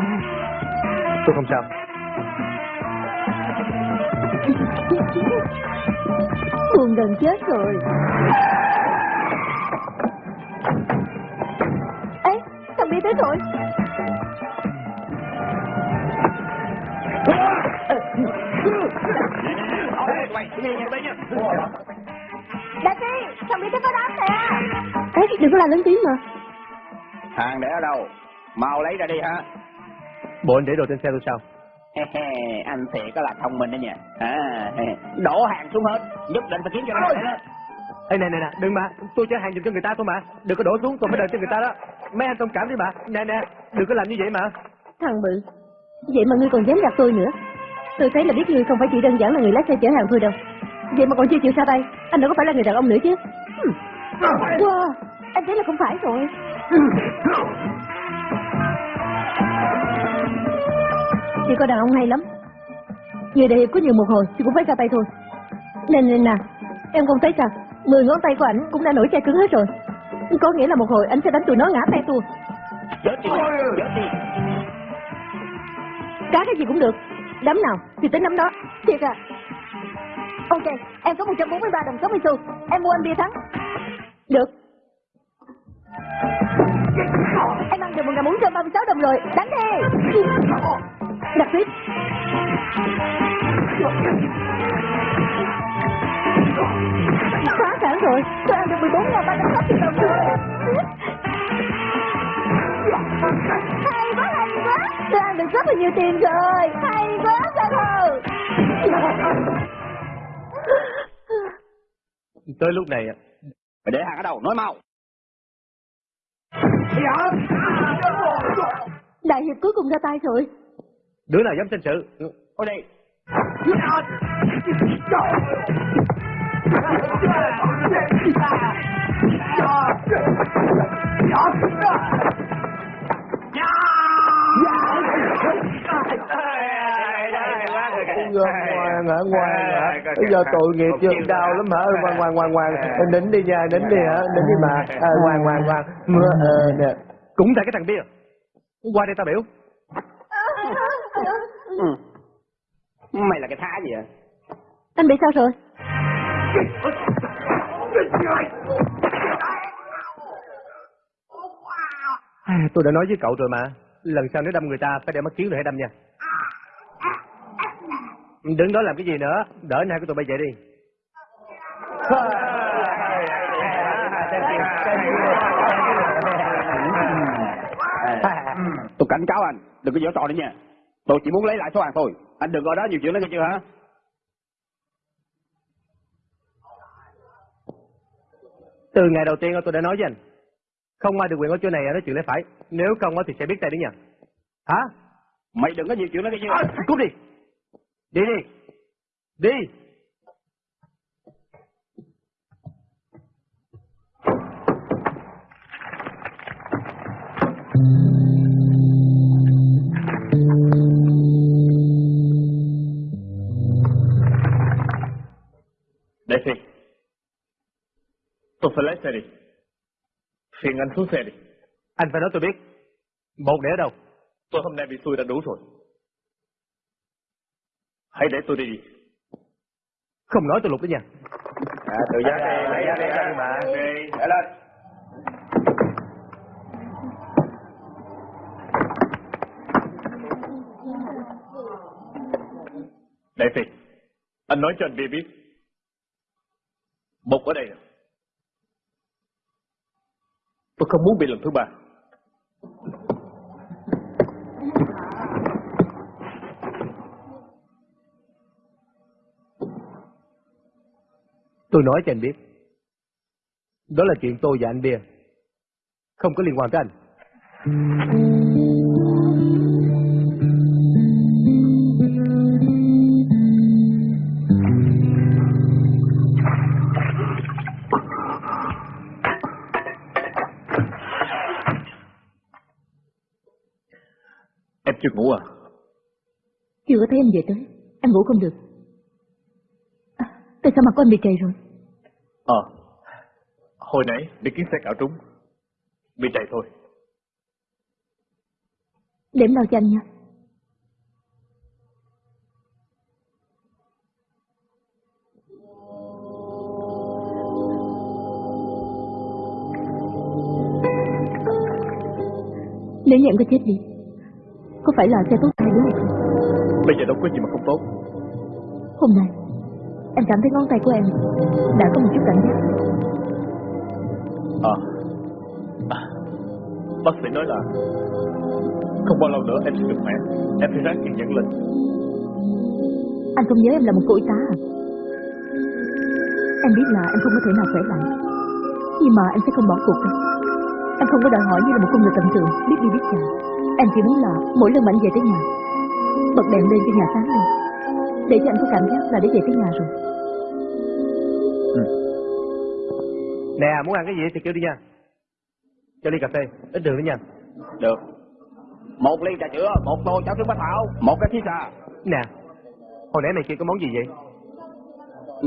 Tôi không sao. <laughs> Buồn gần chết rồi. Ê, thằng đi tới rồi. Đại phi, thằng đi tới có đám nè. Ê, đừng có làm lớn tiếng mà. Hàng để ở đâu? Mau lấy ra đi hả? Bộ anh để đồ trên xe tôi sao? Anh thiệt có là thông minh đó nha. À, đổ hàng xuống hết, nhất định phải kiếm cho nó lại đó. Ê nè nè nè, đừng mà, tôi chở hàng giùm cho người ta thôi mà. Đừng có đổ xuống tôi mới đợi cho người ta đó. Mấy anh thông cảm đi mà. Nè nè, đừng có làm như vậy mà. Thằng bự. Vậy mà ngươi còn dám gặp tôi nữa. Tôi thấy là biết ngươi không phải chỉ đơn giản là người lái xe chở hàng thôi đâu. Vậy mà còn chưa chịu xa tay. Anh đâu có phải là người đàn ông nữa chứ. Wow, anh thấy là không phải rồi. <laughs> <laughs> Chị có đàn ông hay lắm. Đại hiệp có nhiều một hồi thì cũng phải ra tay thôi. Nên nên nè, em không thấy sao? Mười ngón tay của ảnh cũng đã nổi chai cứng hết rồi. Có nghĩa là một hồi anh sẽ đánh tụi nó ngã tay tua. Chết đi, chết đi. Cá cái gì cũng được Đấm nào thì tính đấm đó Thiệt à Ok em có 143 đồng 60 xu Em mua anh bia thắng Được Em ăn được 1436 đồng rồi Đánh đi Đặt tiếp. Phá sản rồi. Tôi ăn được 14 360 đồng rồi. Hay quá hay quá. Tôi ăn được rất là nhiều tiền rồi. Hay quá sao hờ Tới lúc này, Mày để hàng ở đâu? Nói mau. đại hiệp cuối cùng ra tay rồi đứa nào dám tranh sự? Ôi đây. Ngoan hả, ngoan hả. Bây giờ tội nghiệp chưa đau lắm hả. Ngoan, ngoan, ngoan, ngoan. Nín đi nha, nín đi hả, nín đi mà. À, ngoan, ngoan, ngoan. Mưa, ờ, nè. Cũng tại cái thằng bia. Qua đây tao biểu. Ừ. Mày là cái thá gì vậy? Anh bị sao rồi? À, tôi đã nói với cậu rồi mà. Lần sau nếu đâm người ta phải để mắt kiến rồi hãy đâm nha. Đứng đó làm cái gì nữa? Đỡ hai của tụi bay về đi. Tôi cảnh cáo anh, đừng có giở trò nữa nha. Tôi chỉ muốn lấy lại số hàng thôi. Anh đừng ở đó nhiều chuyện nữa nghe chưa hả? Từ ngày đầu tiên tôi đã nói với anh. Không ai được quyền ở chỗ này nói chuyện lẽ phải. Nếu không thì sẽ biết tay đấy nha. Hả? Mày đừng có nhiều chuyện nữa nghe chưa? À, cút đi. Đi đi. Đi. Đại Phi. Tôi phải lái xe đi. Phiền anh xuống xe đi. Anh phải nói tôi biết. Một để ở đâu? Tôi hôm nay bị xui đã đủ rồi. Hãy để tôi đi đi. Không nói tôi lục đó nha. À, tự giác đi, lấy ra đi mà. Đi. Để lên. Đại Phi. Anh nói cho anh biết. Một ở đây. À? Tôi không muốn bị lần thứ ba. Tôi nói cho anh biết. Đó là chuyện tôi và anh Bia. Không có liên quan tới anh. Sao mặt của anh bị trầy rồi? Ờ. Hồi nãy bị kiến xe cạo trúng. Bị chạy thôi. Em lau cho anh nha. Nếu như em có chết đi, có phải là sẽ tốt hay không? Bây giờ đâu có gì mà không tốt. Hôm nay, em cảm thấy ngón tay của em đã có một chút cảm giác. Ờ. À. Bác sĩ nói là không bao lâu nữa em sẽ được khỏe. Em phải ráng kiên nhẫn lên. Anh không nhớ em là một cô y tá à? Em biết là em không có thể nào khỏe lại Nhưng mà em sẽ không bỏ cuộc đâu Em không có đòi hỏi như là một con người tầm thường Biết đi biết chạy Em chỉ muốn là mỗi lần mà anh về tới nhà Bật đèn lên cho nhà sáng lên Để cho anh có cảm giác là đã về tới nhà rồi Nè, muốn ăn cái gì thì kêu đi nha. Cho ly cà phê, ít đường nữa nha. Được. Một ly trà sữa, một tô cháo trứng bánh thảo, một cái thí xà. Nè, hồi nãy mày kêu có món gì vậy?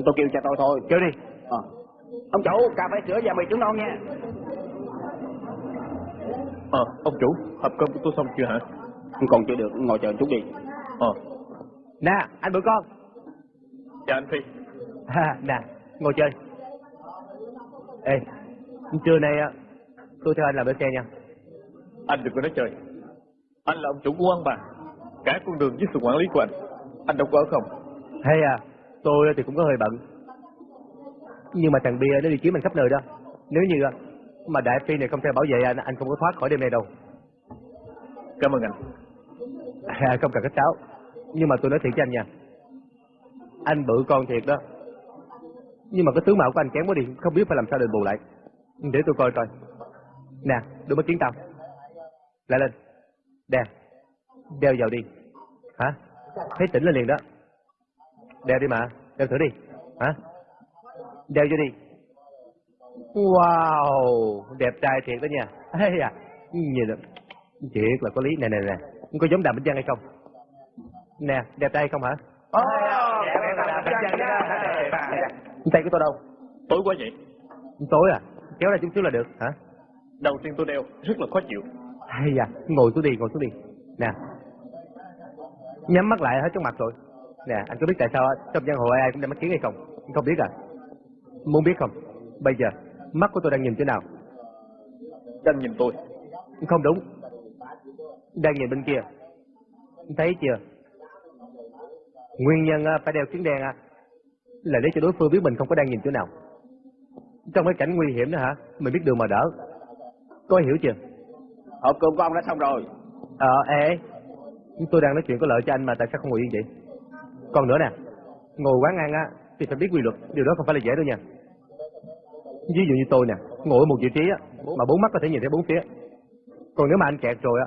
Tôi kêu cho tôi thôi. Kêu đi. Ờ. Ông chủ, cà phê sữa và mì trứng non nha. Ờ, ông chủ, hộp cơm của tôi xong chưa hả? Còn chưa được, ngồi chờ chút đi. Ờ, Nè, anh bữa con. chào anh Phi. Ha, <laughs> nè, ngồi chơi. Ê, trưa nay á, tôi theo anh làm bữa xe nha. Anh đừng có nói chơi. Anh là ông chủ của quán bà. Cả con đường với sự quản lý của anh. Anh đâu có ở không? Hay à, tôi thì cũng có hơi bận. Nhưng mà thằng Bia nó đi kiếm anh khắp nơi đó. Nếu như mà Đại Phi này không theo bảo vệ anh, anh không có thoát khỏi đêm nay đâu. Cảm ơn anh. À, không cần khách sáo. Nhưng mà tôi nói thiệt cho anh nha. Anh bự con thiệt đó. Nhưng mà cái tướng mạo của anh kém quá đi, không biết phải làm sao đền bù lại. Để tôi coi coi. Nè, đôi mắt kiến tao. Lại lên. Đeo. Đeo vào đi. Hả? Thấy tỉnh lên liền đó. Đeo đi mà. Đeo thử đi. Hả? Đeo vô đi. Wow, đẹp trai thiệt đó nha. ấy à, nhìn được Thiệt là có lý. Nè nè nè. Có giống đàm bích văn hay không? Nè, đẹp trai không hả? Tay của tôi đâu? Tối quá vậy. Tối à? Kéo ra chút xíu là được hả? Đầu tiên tôi đeo, rất là khó chịu. Hay da, ngồi xuống đi, ngồi xuống đi. Nè. Nhắm mắt lại hết trong mặt rồi. Nè, anh có biết tại sao trong giang hồ ai cũng đem mắt kiến hay không? Không biết à? Muốn biết không? Bây giờ, mắt của tôi đang nhìn chỗ nào? Anh nhìn tôi. Không đúng. Đang nhìn bên kia. Thấy chưa? Nguyên nhân à, phải đeo kính đen à, là để cho đối phương biết mình không có đang nhìn chỗ nào. Trong cái cảnh nguy hiểm đó hả? Mình biết đường mà đỡ. Có hiểu chưa? Hộp cơm của ông đã xong rồi. Ờ, ê, tôi đang nói chuyện có lợi cho anh mà tại sao không ngồi yên vậy? Còn nữa nè, ngồi quán ăn á, thì phải biết quy luật, điều đó không phải là dễ đâu nha. Ví dụ như tôi nè, ngồi ở một vị trí á, mà bốn mắt có thể nhìn thấy bốn phía. Còn nếu mà anh kẹt rồi á,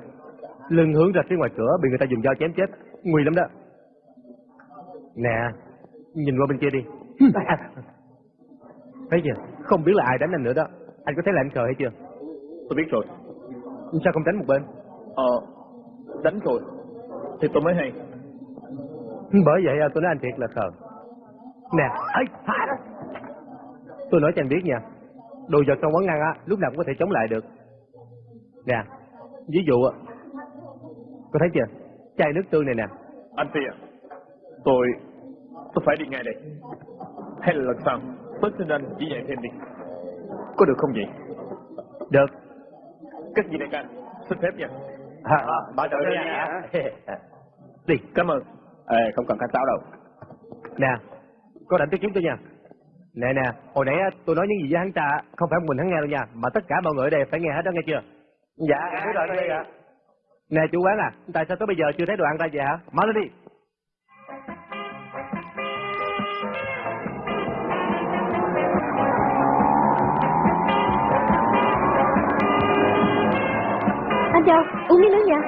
lưng hướng ra phía ngoài cửa bị người ta dùng dao chém chết, nguy lắm đó. Nè, nhìn qua bên kia đi. <laughs> Thấy chưa? Không biết là ai đánh anh nữa đó. Anh có thấy là anh cờ hay chưa? Tôi biết rồi. Sao không tránh một bên? Ờ, đánh rồi. Thì tôi mới hay. Bởi vậy à, tôi nói anh thiệt là khờ. Nè, ấy, đó. Tôi nói cho anh biết nha. Đồ vật trong quán ăn á, lúc nào cũng có thể chống lại được. Nè, ví dụ á, có thấy chưa? Chai nước tương này nè. Anh Phi à, tôi... tôi phải đi ngay đây. Hay là lần sau, tôi xin anh chỉ dạy thêm đi. Có được không vậy? Được. Cách gì đây anh? Xin phép nha. À, à, bảo trợ nha. Đi. Cảm ơn. Ê, không cần khách sáo đâu. Nè, có rảnh tới kiếm tôi nha. Nè nè, hồi nãy tôi nói những gì với hắn ta, không phải một mình hắn nghe đâu nha, mà tất cả mọi người ở đây phải nghe hết đó nghe chưa? Dạ, biết rồi, đây ạ. Nè chủ quán à, tại sao tới bây giờ chưa thấy đồ ăn ra vậy hả? Mở lên đi. Châu, uống miếng nước nha.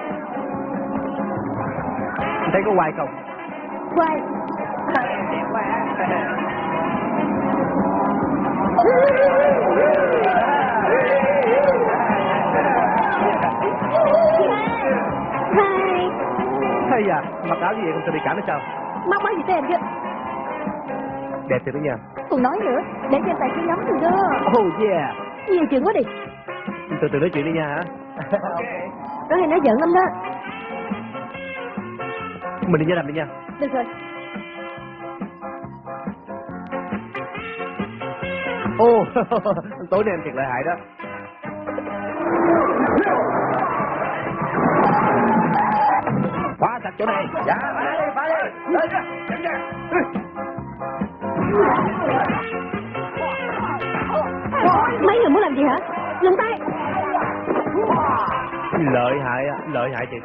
Anh thấy có hoài không? Quay. Hai. Hay à, mặc áo như vậy không sợ bị cảm hay sao? Mắc mắc gì tới em chứ? Đẹp thiệt đó nha. Còn nói nữa, để cho tài khí lắm rồi đó. Oh yeah. Nhiều chuyện quá đi. Từ từ nói chuyện đi nha hả? <laughs> Nó hay nói giận lắm đó. Mình đi ra làm đi nha. Được rồi. Ô, <laughs> tối nay em thiệt lợi hại đó. Khóa sạch chỗ này. Dạ, phải đi, phải đi. Lên ra, chậm ra. Mấy người muốn làm gì hả? Lùm tay. Lợi hại á, lợi hại chị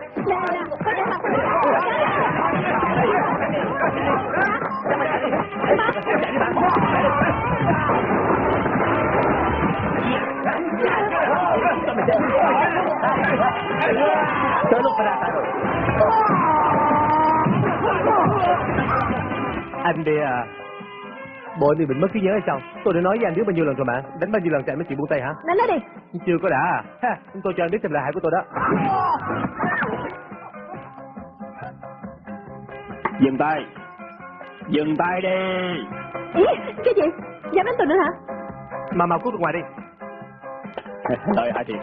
Tới lúc phải ra tay rồi. Anh đi à. Bộ anh bị bệnh mất trí nhớ hay sao? Tôi đã nói với anh biết bao nhiêu lần rồi mà. Đánh bao nhiêu lần thì anh mới chịu buông tay hả? Đánh nó đi. Chưa có đã à? Ha, tôi cho anh biết thêm lợi hại của tôi đó. Dừng tay. Dừng tay đi. Ý, cái gì? Dám đánh tôi nữa hả? Mà mau cút ra ngoài đi. Lợi hại thiệt.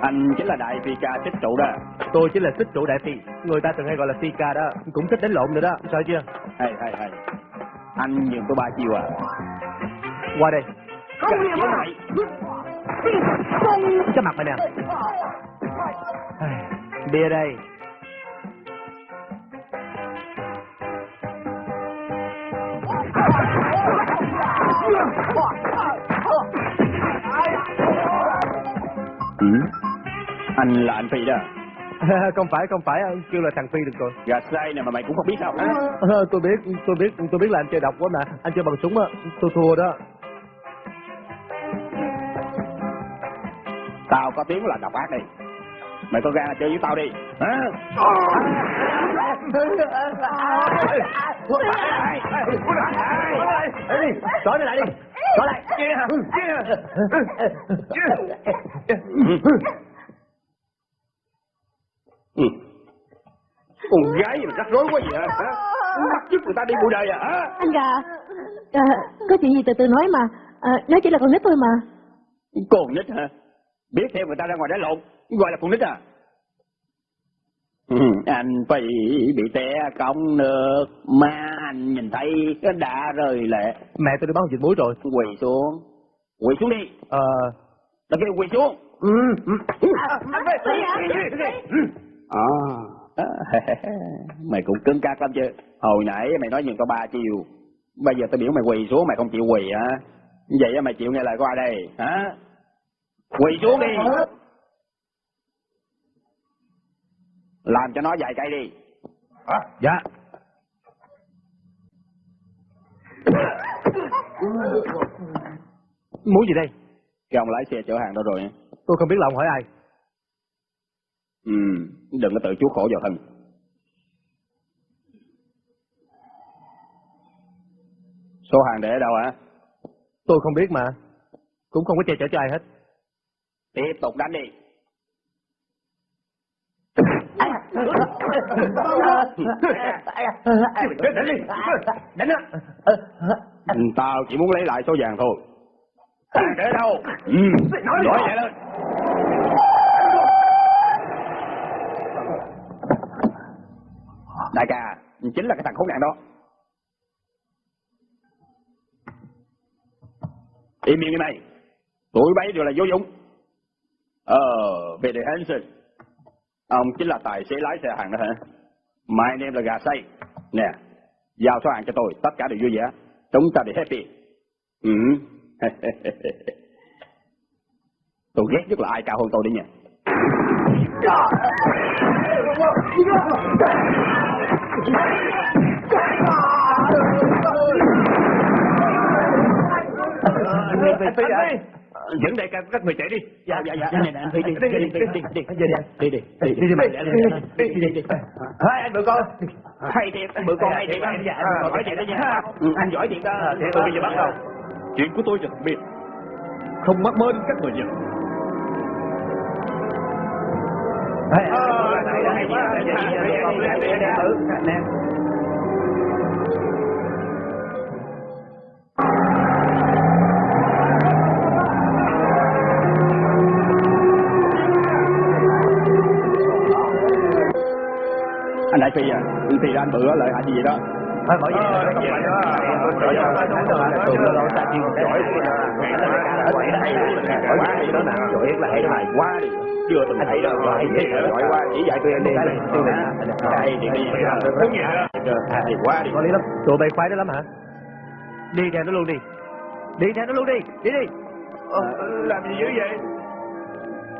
Anh chính là đại phi ca trích trụ đó. Tôi chỉ là xích trụ đại phi. Người ta thường hay gọi là phi ca đó. Cũng thích đánh lộn nữa đó. Sợ chưa? Hay hay hay. Anh nhường tôi ba chiều à. Qua đây. Không hiểu mày. Cái mặt mày nè. Ai, Bia đây. Ừ. Anh là anh Phi đó. <laughs> không phải, không phải. Anh kêu là thằng Phi được rồi. Gà say này mà mày cũng không biết sao hả? <laughs> Ờ, tôi biết, tôi biết, tôi biết là anh chơi độc quá mà. Anh chơi bằng súng á. Tôi thua đó. Tao có tiếng là độc ác đi. Mày có gan chơi với tao đi. Hả? Trói lại đi. Trói lại. Ừ. Con gái gì mà rắc rối quá vậy hả? hả? Bắt giúp người ta đi bụi đời à? hả? Anh gà. À, có chuyện gì từ từ nói mà. À, nói chỉ là con nít thôi mà. Con nít hả? Biết theo người ta ra ngoài đánh lộn, gọi là con nít à? Ừ, anh phải bị té cống nước mà anh nhìn thấy cái đã rơi lệ Mẹ tôi đi bán dịch muối rồi. quỳ xuống quỳ xuống đi Ờ, tao kêu quỳ xuống Ừ. ừ. à <laughs> mày cũng cứng cáp lắm chứ hồi nãy mày nói nhưng có ba chiều bây giờ tao biểu mày quỳ xuống mày không chịu quỳ hả vậy á mày chịu nghe lời có ai đây hả quỳ xuống đi làm cho nó vài cây đi dạ. <coughs> Muốn gì đây? cái ông lái xe chở hàng đó rồi? Tôi không biết là ông hỏi ai. Ừ đừng có tự chuốc khổ vào thân số hàng để ở đâu hả Tôi không biết mà. Cũng không có che chở cho ai hết. tiếp tục đánh đi Đánh đi. Đánh á. Tao chỉ muốn lấy lại số vàng thôi hàng để đâu ừ nói vậy lên đại ca, chính là cái thằng khốn nạn đó. Im miệng đi mày tụi bay đều là vô dụng. Ờ về đề Hansen ông chính là tài xế lái xe hàng đó hả? Mai em là gà say. Nè, giao số hàng cho tôi, tất cả đều vui vẻ. Chúng ta đều happy. Ừ. <laughs> Tôi ghét nhất là ai cao hơn tôi đấy nha. Anh Phi à? Dẫn đại ca các người chạy đi. dạ dạ dạ Này nè, anh Phi đi, đi, đi, đi, đi, đi, đi, đi, đi, đi, Đi đi mày. Đi đi đi. Hai anh bữa con. hay thiệt anh bữa con hay thiệt anh Dạ, Ờ, hỏi thiệt đó nha Ừ, anh giỏi thiệt đó Tôi bây giờ bắt đầu. Chuyện của tôi và thằng Biệt không mắc mơ đến các người giật. Anh đại phi à thì ra anh bữa lợi hại gì vậy đó? Thôi bởi vì không phải đó. Tôi cho tôi đúng rồi. Tôi lâu lâu ta chuyên giỏi Giỏi đây. Giỏi hay đó nè. Giỏi là đó này. quá đi chưa từng thấy đâu giỏi quá chỉ dạy tôi anh đi đây thì đi Muốn gì hả? đi quá đi Có lý lắm. Tụi bay khoái đó lắm hả? Đi theo nó luôn đi. Đi theo nó luôn đi. Đi đi. Làm gì dữ vậy?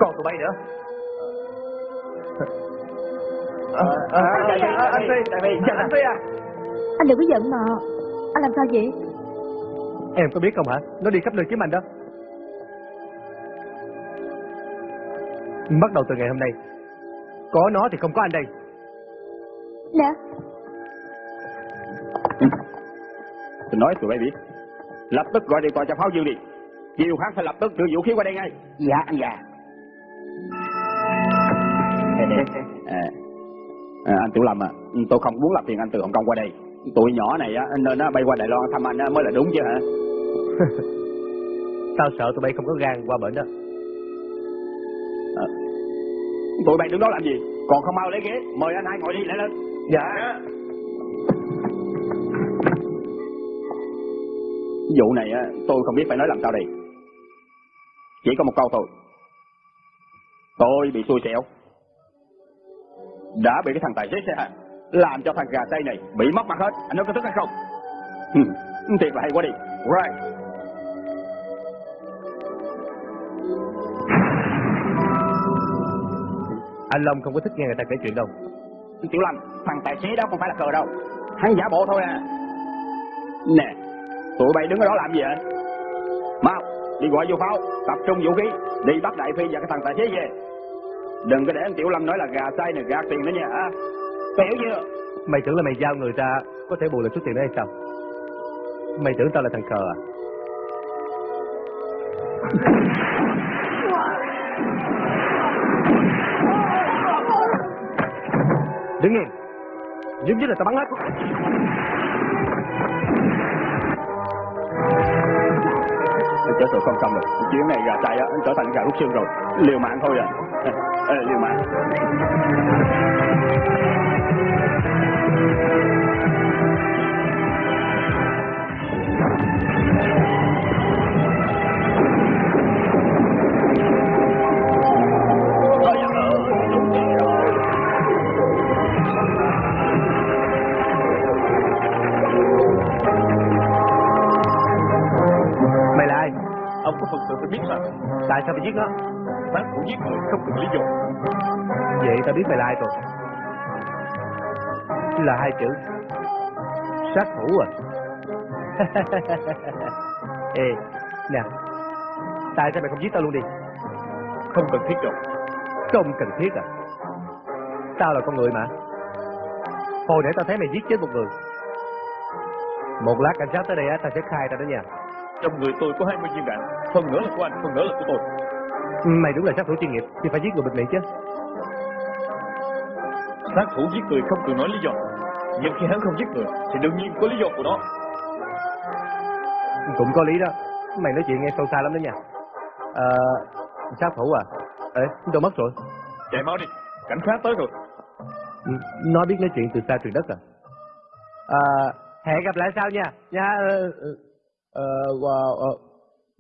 Còn tụi bay nữa. Anh Phi. Anh Phi à. Anh đừng có giận mà. Anh làm sao vậy? Em có biết không hả? Nó đi khắp nơi kiếm anh đó. Bắt đầu từ ngày hôm nay, có nó thì không có anh đây. Nè tôi nói tụi bay biết. Lập tức gọi điện thoại cho pháo dương đi. Chiều hắn phải lập tức đưa vũ khí qua đây ngay. Dạ anh già. À, à, anh tiểu lâm à tôi không muốn làm phiền anh từ hồng kông qua đây. Tụi nhỏ này á nên nó bay qua đài loan thăm anh á mới là đúng chứ hả? <laughs> Tao sợ tụi bay không có gan qua bển đó. tụi bay đứng đó làm gì? Còn không mau lấy ghế mời anh hai ngồi đi lại lên. Dạ. vụ này á tôi không biết phải nói làm sao đây. Chỉ có một câu thôi. Tôi bị xui xẻo đã bị cái thằng tài xế xe hàng làm cho thằng gà tây này bị mất mặt hết. Anh nói có tức hay không? Thiệt là hay quá đi. Right. Anh Long không có thích nghe người ta kể chuyện đâu. tiểu lâm thằng tài xế đó không phải là cờ đâu. Hắn giả bộ thôi à. Nè tụi bay đứng ở đó làm gì vậy? Mau đi gọi vô pháo tập trung vũ khí đi bắt đại phi và cái thằng tài xế về đừng có để anh tiểu lâm nói là gà say này gạt tiền nữa nha à. hiểu chưa Mày tưởng là mày giao người ra có thể bù lại số tiền đó hay sao? Mày tưởng tao là thằng cờ à? Đứng yên. Giống như là tao bắn hết. Trở sự không xong rồi. Chuyến này gà chạy á trở thành gà rút xương rồi. Liều mạng thôi à. <laughs> Ê, liều mạng. Có phần sự phải biết mà Tại sao mày giết nó? Sát thủ giết người không cần lý do. Vậy tao biết mày là ai rồi. Là hai chữ. Sát thủ à. <laughs> Ê Nè. Tại sao mày không giết tao luôn đi? Không cần thiết đâu. Không cần thiết à. Tao là con người mà. Hồi nãy tao thấy mày giết chết một người. Một lát cảnh sát tới đây á Tao sẽ khai ra đó nha Trong người tôi có 20 viên đạn. Phần nữa là của anh, phần nữa là của tôi. Mày đúng là sát thủ chuyên nghiệp. Thì phải giết người bịt miệng chứ. Sát thủ giết người không cần nói lý do. Nhưng khi hắn không giết người Thì đương nhiên có lý do của nó. Cũng có lý đó. Mày nói chuyện nghe sâu xa lắm đó nha. Ờ Sát thủ à? Ê đâu mất rồi. Chạy mau đi, cảnh sát tới rồi. Ừ, Nó biết nói chuyện từ xa từ đất à. À Hẹn gặp lại sau nha. Nha ờ, ờ, ờ,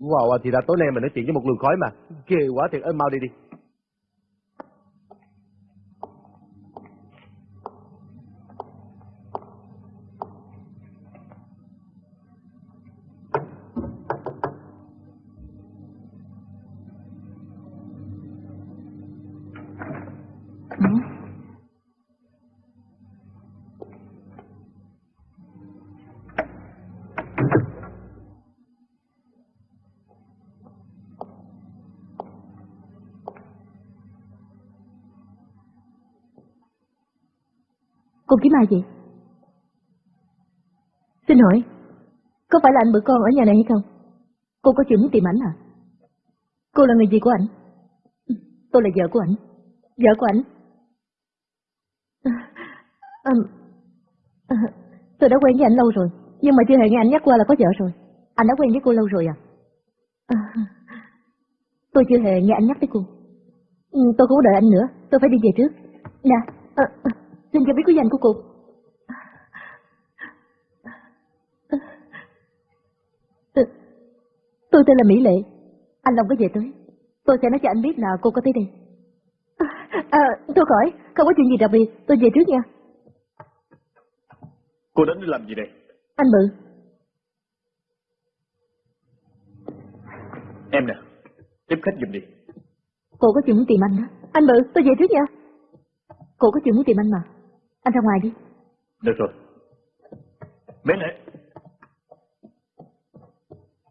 wow, wow, thì là tối nay mình nói chuyện với một luồng khói mà. Ghê quá thiệt ơi mau đi đi. Cô kiếm ai vậy? Xin hỏi, có phải là anh bữa con ở nhà này hay không? Cô có chuyện muốn tìm ảnh à? Cô là người gì của ảnh? Tôi là vợ của ảnh. Vợ của ảnh. À, à, à, tôi đã quen với ảnh lâu rồi, nhưng mà chưa hề nghe ảnh nhắc qua là có vợ rồi. Anh đã quen với cô lâu rồi à? à tôi chưa hề nghe anh nhắc tới cô. Tôi không có đợi anh nữa, tôi phải đi về trước. Nè, à, à, xin cho biết quý danh của cô. Tôi tên là Mỹ Lệ. Anh Long có về tới. Tôi sẽ nói cho anh biết là cô có tới đây. À, thôi khỏi, không có chuyện gì đặc biệt. Tôi về trước nha. Cô đến để làm gì đây? Anh Bự, Em nè, tiếp khách giùm đi cô có chuyện muốn tìm anh đó. Anh Bự, tôi về trước nha. Cô có chuyện muốn tìm anh mà. Anh ra ngoài đi. Được rồi Mỹ Lệ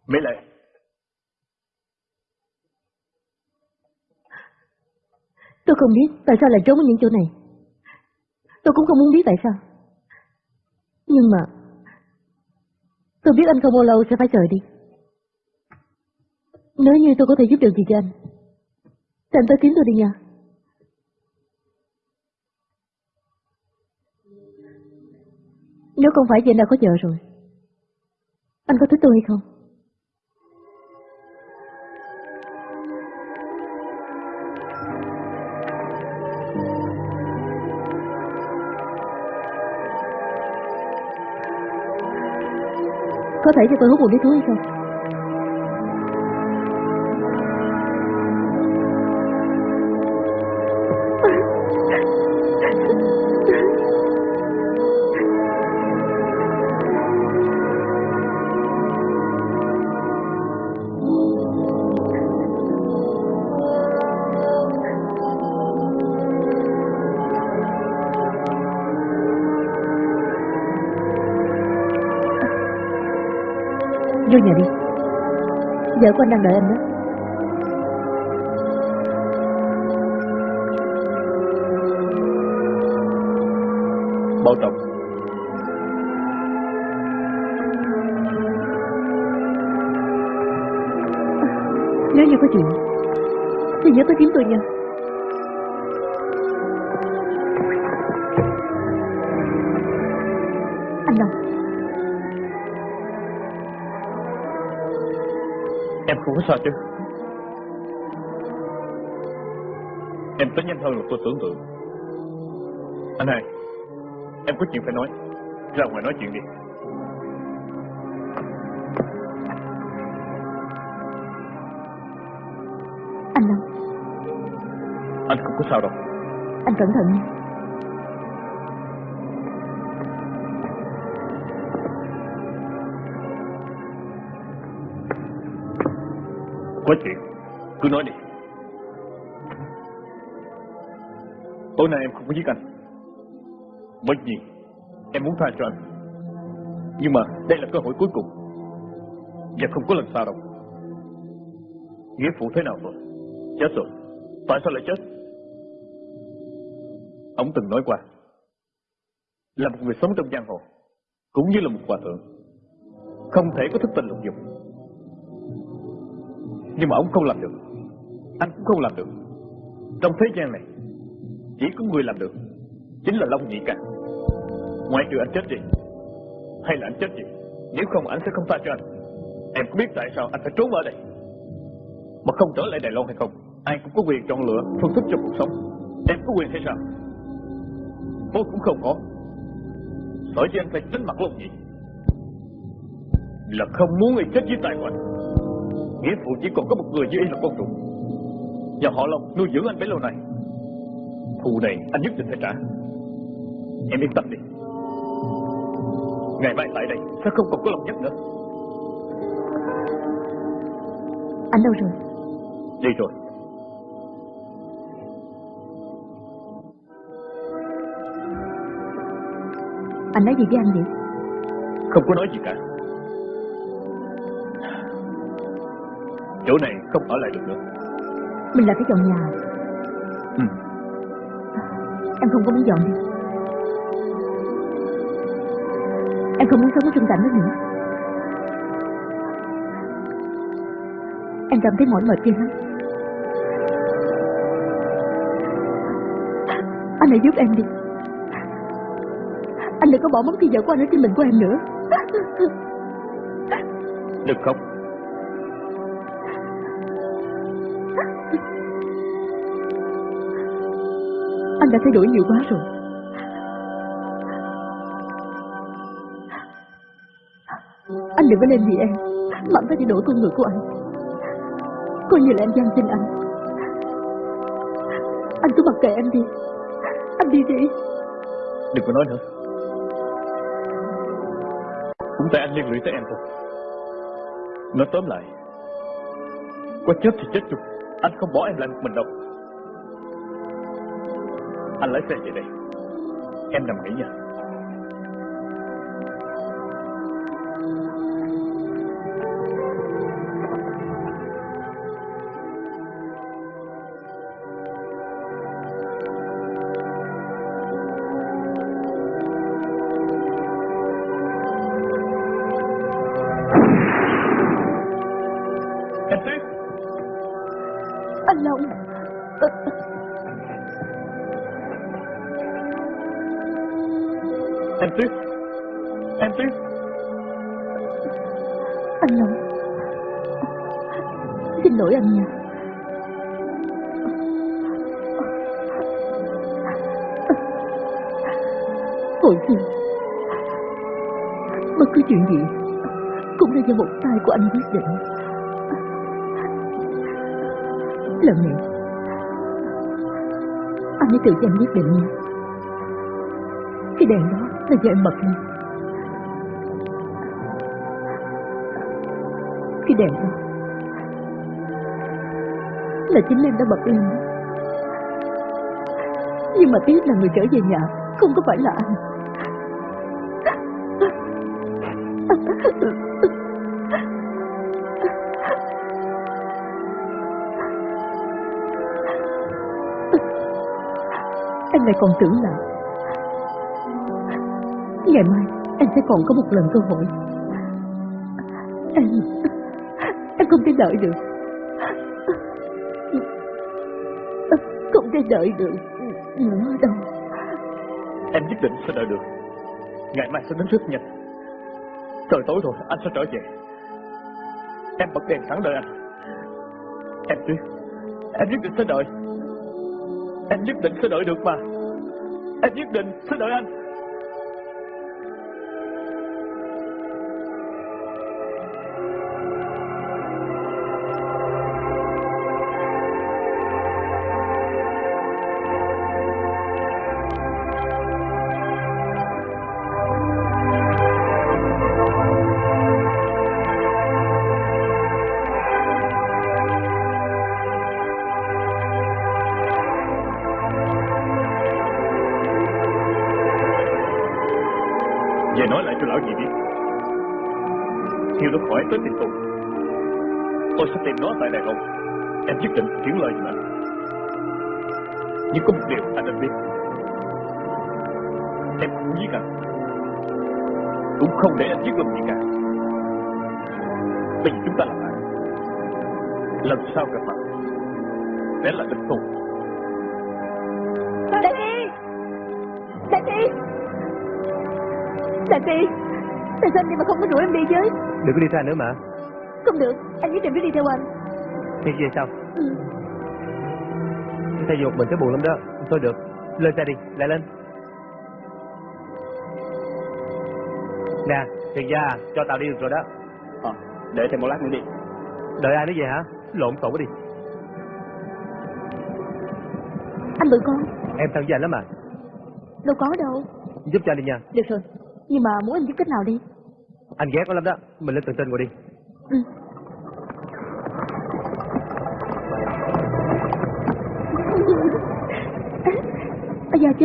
Mỹ Lệ Tôi không biết tại sao lại trốn ở những chỗ này. Tôi cũng không muốn biết tại sao. Nhưng mà tôi biết anh không bao lâu sẽ phải rời đi. Nếu như tôi có thể giúp được gì cho anh, thì anh tới kiếm tôi đi nha. Nếu không phải vì anh đã có vợ rồi, anh có thích tôi hay không? Có thể cho tôi hút một điếu thuốc hay không? Vô nhà đi. Vợ của anh đang đợi anh đó. Bảo trọng Nếu như có chuyện, thì nhớ tới kiếm tôi nha. Không có sao chứ. Em tới nhanh hơn là tôi tưởng tượng. Anh hai Em có chuyện phải nói. Ra ngoài nói chuyện đi. Anh Long, Anh không có sao đâu. Anh cẩn thận nha. Có chuyện. Cứ nói đi. Tối nay em không có giết anh. Bởi vì Em muốn tha cho anh. Nhưng mà đây là cơ hội cuối cùng. Và không có lần sau đâu. Nghĩa phụ thế nào rồi? Chết rồi. Tại sao lại chết? Ông từng nói qua. Là một người sống trong giang hồ, Cũng như là một hòa thượng, Không thể có thức tình lục dục. Nhưng mà ông không làm được. Anh cũng không làm được. Trong thế gian này, Chỉ có người làm được Chính là Long Nhị Ca Ngoại trừ anh chết đi, Hay là anh chết gì Nếu không anh sẽ không tha cho anh. Em có biết tại sao anh phải trốn ở đây? Mà không trở lại Đài Loan hay không, Ai cũng có quyền chọn lựa phương thức cho cuộc sống. Em có quyền hay sao? Tôi cũng không có. Sở dĩ anh phải tránh mặt Long Nhị? Là không muốn người chết dưới tay của anh. Nghĩa phụ chỉ còn có một người như y là con ruột. Và họ Long nuôi dưỡng anh bấy lâu nay. Thù này anh nhất định phải trả. Em yên tâm đi. Ngày mai tại đây sẽ không còn có lòng nhất nữa. Anh đâu rồi? Đi rồi. Anh nói gì với anh vậy? Không có nói gì cả Chỗ này không ở lại được nữa Mình là phải dọn nhà. ừ. Em không có muốn dọn đi. Em không muốn sống ở trong cảnh đó nữa. Em cảm thấy mỏi mệt ghê lắm. Anh hãy giúp em đi. Anh đừng có bỏ mất thì giờ của anh ở trên mình của em nữa. Đừng khóc đã thay đổi nhiều quá rồi. Anh đừng có nên vì em mà anh phải thay đổi con người của anh. Coi như là em gian xin anh. Anh cứ mặc kệ em đi. Anh đi đi. Đừng có nói nữa Cũng tại anh liên lụy tới em thôi Nói tóm lại, Có chết thì chết chung Anh không bỏ em lại một mình đâu anh lái xe về đây. Em nằm nghỉ nha Hồi xưa, bất cứ chuyện gì cũng là do một tay của anh quyết định. Lần này, anh hãy tự cho anh quyết định nha. Cái đèn đó là do em bật lên. Cái đèn đó là chính em đã bật lên đó. Nhưng mà tiếc là người trở về nhà không có phải là anh. Còn tưởng là Ngày mai, em sẽ còn có một lần cơ hội. Em Em không thể đợi được. Không thể đợi được. Nữa đâu. Em nhất định sẽ đợi được. Ngày mai sẽ đến rất nhanh Trời tối rồi, anh sẽ trở về. Em bật đèn sẵn đợi anh. Em biết em nhất định sẽ đợi. Em nhất định sẽ đợi được mà. Em nhất định sẽ đợi anh. Tại Đài Loan Em nhất định chuyển lời anh Nhưng có một điều anh nên biết. Em không giết anh. Cũng không để anh giết lòng gì cả. Bây giờ chúng ta là bạn Lần sau gặp mặt Sẽ là địch thù Đại Phi Đại Phi Đại Phi Tại sao anh đi mà không có rủ em đi với Đừng có đi theo anh nữa mà. Không được. Anh nhất định phải đi theo anh Thiệt vậy sao? ừ. Thay dục mình sẽ buồn lắm đó. Thôi được. Lên xe đi, lại lên. Nè, thiệt ra cho tao đi được rồi đó. Ờ, để thêm một lát nữa đi. Đợi ai nữa về hả? Lộn xộn quá đi. Anh bự con Em thân với anh lắm mà. Đâu có đâu Giúp cho anh đi nha. Được rồi Nhưng mà muốn anh giúp cách nào đi Anh ghét nó lắm đó. Mình lên tầng trên ngồi đi. ừ.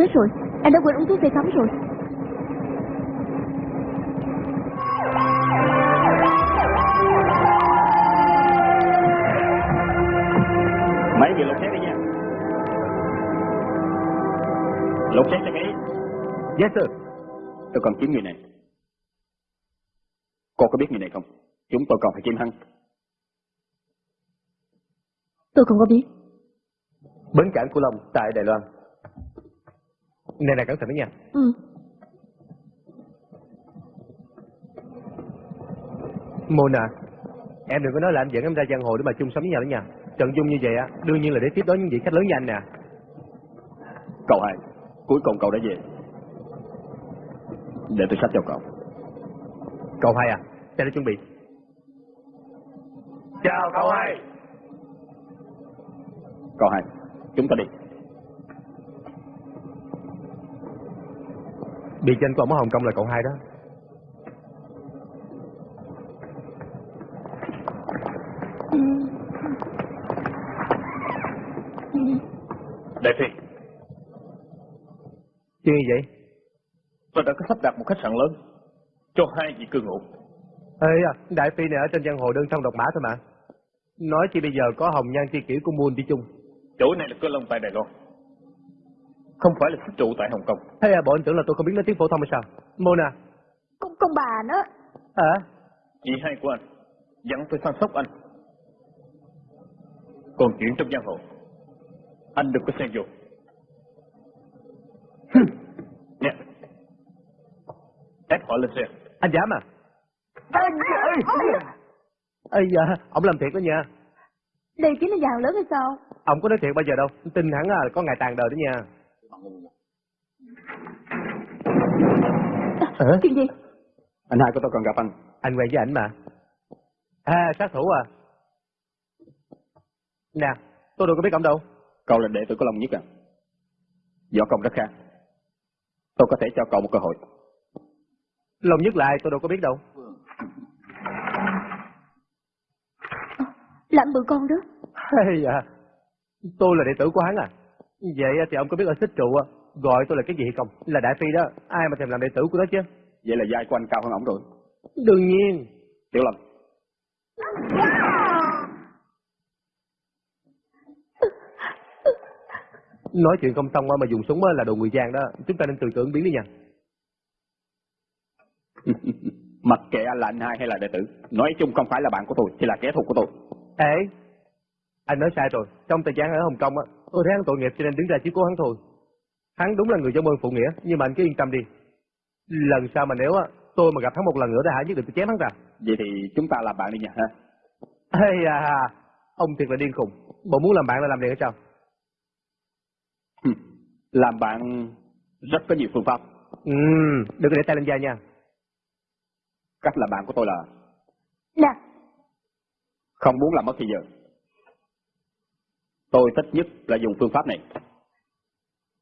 Chết rồi Anh đã quên uống thuốc tê cắm rồi Mấy người lục xét đi nha. Lục xét cho kỹ. Yes sir. Tôi cần kiếm người này. Cô có biết người này không? Chúng tôi còn phải kiếm hắn. Tôi không có biết Bến cảng Cửu Long tại Đài Loan. Này này cẩn thận đó nha. Ừ Mona, em đừng có nói là anh dẫn em ra giang hồ để mà chung sống với nhau đó nha. Trận dung như vậy á, đương nhiên là để tiếp đón những vị khách lớn như anh nè. Cậu hai, cuối cùng cậu đã về. Để tôi sách cho cậu. Cậu hai à, xe đã chuẩn bị. Chào cậu hai. Cậu hai, chúng ta đi. Bị tranh của ông ở Hồng Kông là cậu hai đó. Đại Phi Chuyện gì vậy? Tôi đã có sắp đặt một khách sạn lớn Cho hai vị cư ngụ Ê à, Đại Phi này ở trên giang hồ đơn thân độc mã thôi mà. Nói chi bây giờ có hồng nhan chi kỷ của Moon đi chung. Chỗ này là cơ long tại Đài Loan Không phải là xích trụ tại Hồng Kông. Hay à, bộ anh tưởng là tôi không biết nói tiếng phổ thông hay sao? Mona, Con, con bà nó à, Chị hai của anh Dặn tôi săn sóc anh. Còn chuyện trong giang hồ Anh đừng có xen vô. Nè. Ép họ lên xe. Anh dám à? Ây da, ông làm thiệt đó nha. Đây chính là hàng lớn hay sao? Ông có nói thiệt bao giờ đâu, tin hẳn là có ngày tàn đời đó nha. Hả? Chuyện gì Anh hai của tôi còn gặp anh. Anh quen với ảnh mà. À, sát thủ à? Nè, tôi đâu có biết ông đâu. Cậu là đệ tử của Long Nhất à? Võ công rất khá. Tôi có thể cho cậu một cơ hội. Lòng nhất lại tôi đâu có biết đâu. Là anh bự con đó Hay à, tôi là đệ tử của hắn à. Vậy thì ông có biết ở xích trụ gọi tôi là cái gì hay không? Là Đại Phi đó, ai mà thèm làm đệ tử của nó chứ? Vậy là vai của anh cao hơn ổng rồi. Đương nhiên. Tiểu Lâm, Nói chuyện không xong mà dùng súng á là đồ người gian đó. Chúng ta nên từ tưởng biến đi nha. <laughs> mặc kệ anh là anh hai hay là đệ tử, nói chung không phải là bạn của tôi, thì là kẻ thù của tôi. Ê, anh nói sai rồi. Trong thời gian ở Hồng Kông á, tôi thấy hắn tội nghiệp cho nên đứng ra chiếu cố hắn thôi. Hắn đúng là người trong ơn phụ nghĩa, nhưng mà anh cứ yên tâm đi. Lần sau mà nếu á, tôi mà gặp hắn một lần nữa thì hả nhất định tôi chém hắn ra. Vậy thì chúng ta làm bạn đi nha ha. Ê à, ông thiệt là điên khùng. Bộ muốn làm bạn là làm liền hay sao? Làm bạn rất có nhiều phương pháp. Ừ, đừng có để tay lên da nha. Cách làm bạn của tôi là Nè, không muốn làm mất thời giờ. Tôi thích nhất là dùng phương pháp này.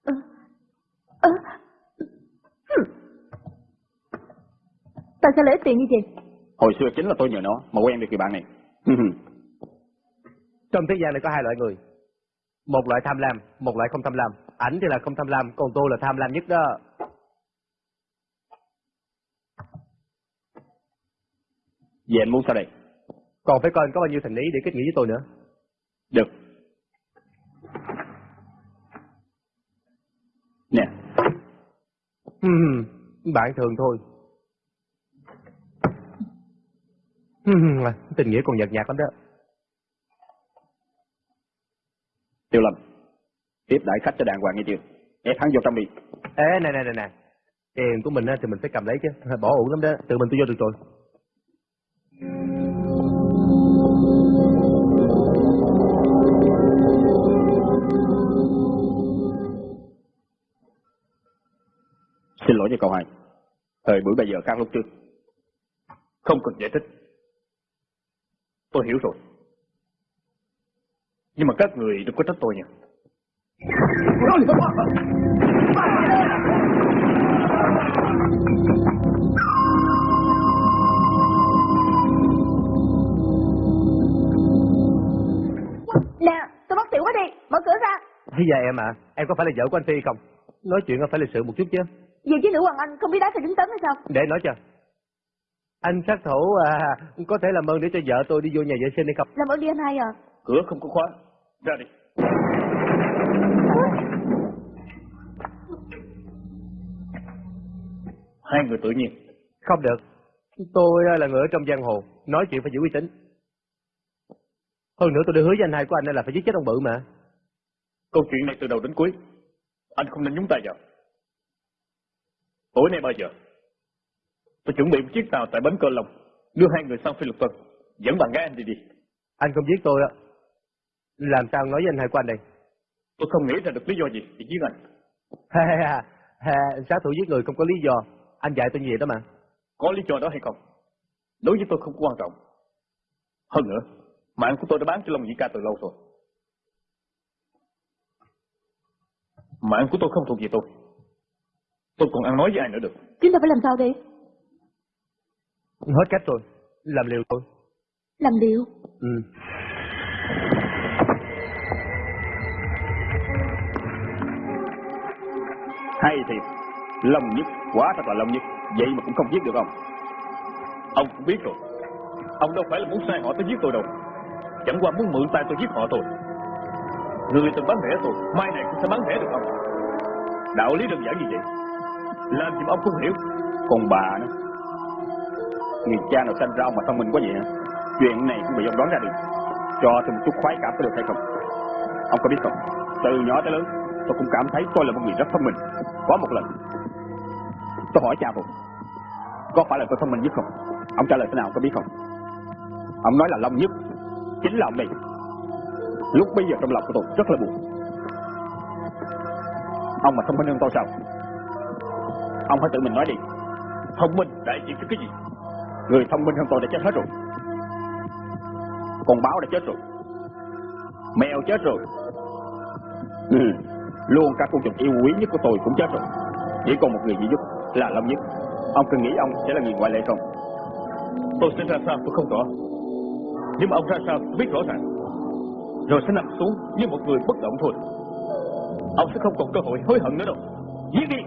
ờ, ờ, hừm. Tại sao lại ít tiền như vậy? Hồi xưa chính là tôi nhờ nó mà quen được người bạn này. Trong thế gian này có hai loại người. Một loại tham lam, một loại không tham lam. Ảnh thì là không tham lam, còn tôi là tham lam nhất đó. Vậy anh muốn sao đây? Còn phải coi anh có bao nhiêu thành ý để kết nghĩa với tôi nữa. Được. Nè, bạn thường thôi. Tình nghĩa còn nhợt nhạt lắm đó. Tiêu Lâm. Tiếp đãi khách cho đàng hoàng nghe chưa? Ép hắn vô trong đi. Ê, này này này này. Tiền của mình á thì mình phải cầm lấy chứ. Bỏ uổng lắm đó. Tự mình tôi vô được rồi. Xin lỗi cho cậu hai. Thời buổi bây giờ khác lúc trước. Không cần giải thích. Tôi hiểu rồi. Nhưng mà các người đừng có trách tôi nha. Nè, tôi bắt tiểu quá đi, mở cửa ra. Thế giờ em à, em có phải là vợ của anh Phi không? Nói chuyện phải lịch sự một chút chứ. Về với nữ hoàng anh không biết đá thì đứng tấn hay sao? Để nói cho. Anh sát thủ à, có thể làm ơn để cho vợ tôi đi vô nhà vệ sinh hay không? Làm ơn đi anh hai à. Cửa không có khóa. Ra đi. Hai người tự nhiên. Không được. Tôi à, là người ở trong giang hồ, nói chuyện phải giữ uy tín. Hơn nữa tôi đã hứa với anh hai của anh là phải giết chết ông bự mà. Câu chuyện này từ đầu đến cuối. Anh không nên nhúng tay vào. Tối nay bao giờ? Tôi chuẩn bị một chiếc tàu tại bến Cơ Long, đưa hai người sang Phi Lục Tân, dẫn bạn gái anh đi đi. Anh không giết tôi á. Làm sao nói với anh của anh đây? Tôi không nghĩ ra được lý do gì để giết anh. Ha ha ha, ha, sát thủ giết người không có lý do. Anh dạy tôi như vậy đó mà. Có lý do đó hay không? Đối với tôi không quan trọng. Hơn nữa, mạng của tôi đã bán cho Long Nhĩ Ca từ lâu rồi. Mạng của tôi không thuộc về tôi. Tôi còn ăn nói với ai nữa được. Chúng ta phải làm sao đây? Hết cách rồi. Làm liều thôi. Làm điều. Ừ. Hay thiệt. Long nhất, quá thật là long nhất. Vậy mà cũng không giết được ông. Ông cũng biết rồi. Ông đâu phải là muốn sai họ tới giết tôi đâu. Chẳng qua muốn mượn tay tôi giết họ thôi. Người từng bán rẻ tôi, mai này cũng sẽ bán rẻ được ông. Đạo lý đơn giản như vậy lên gì ông cũng hiểu. Còn bà nữa. Người cha nào sanh ra ông mà thông minh quá vậy hả? Chuyện này cũng bị ông đoán ra được. Cho tôi một chút khoái cảm có được hay không? Ông có biết không? Từ nhỏ tới lớn, tôi cũng cảm thấy tôi là một người rất thông minh. Có một lần, tôi hỏi cha tôi, có phải là tôi thông minh nhất không? Ông trả lời thế nào có biết không? Ông nói là Long nhất, chính là ông này Lúc bây giờ trong lòng của tôi rất là buồn. Ông mà thông minh hơn tôi sao? Ông hãy tự mình nói đi. Thông minh đại diện cho cái gì? Người thông minh hơn tôi đã chết hết rồi. Con báo đã chết rồi. Mèo chết rồi. Ừ. Luôn các con vật yêu quý nhất của tôi cũng chết rồi. Chỉ còn một người duy nhất là Long Nhất. Ông cần nghĩ ông sẽ là người ngoại lệ không? Tôi sẽ ra sao tôi không rõ. Nhưng mà ông ra sao tôi biết rõ ràng. Rồi sẽ nằm xuống như một người bất động thôi. Ông sẽ không còn cơ hội hối hận nữa đâu. Giết đi!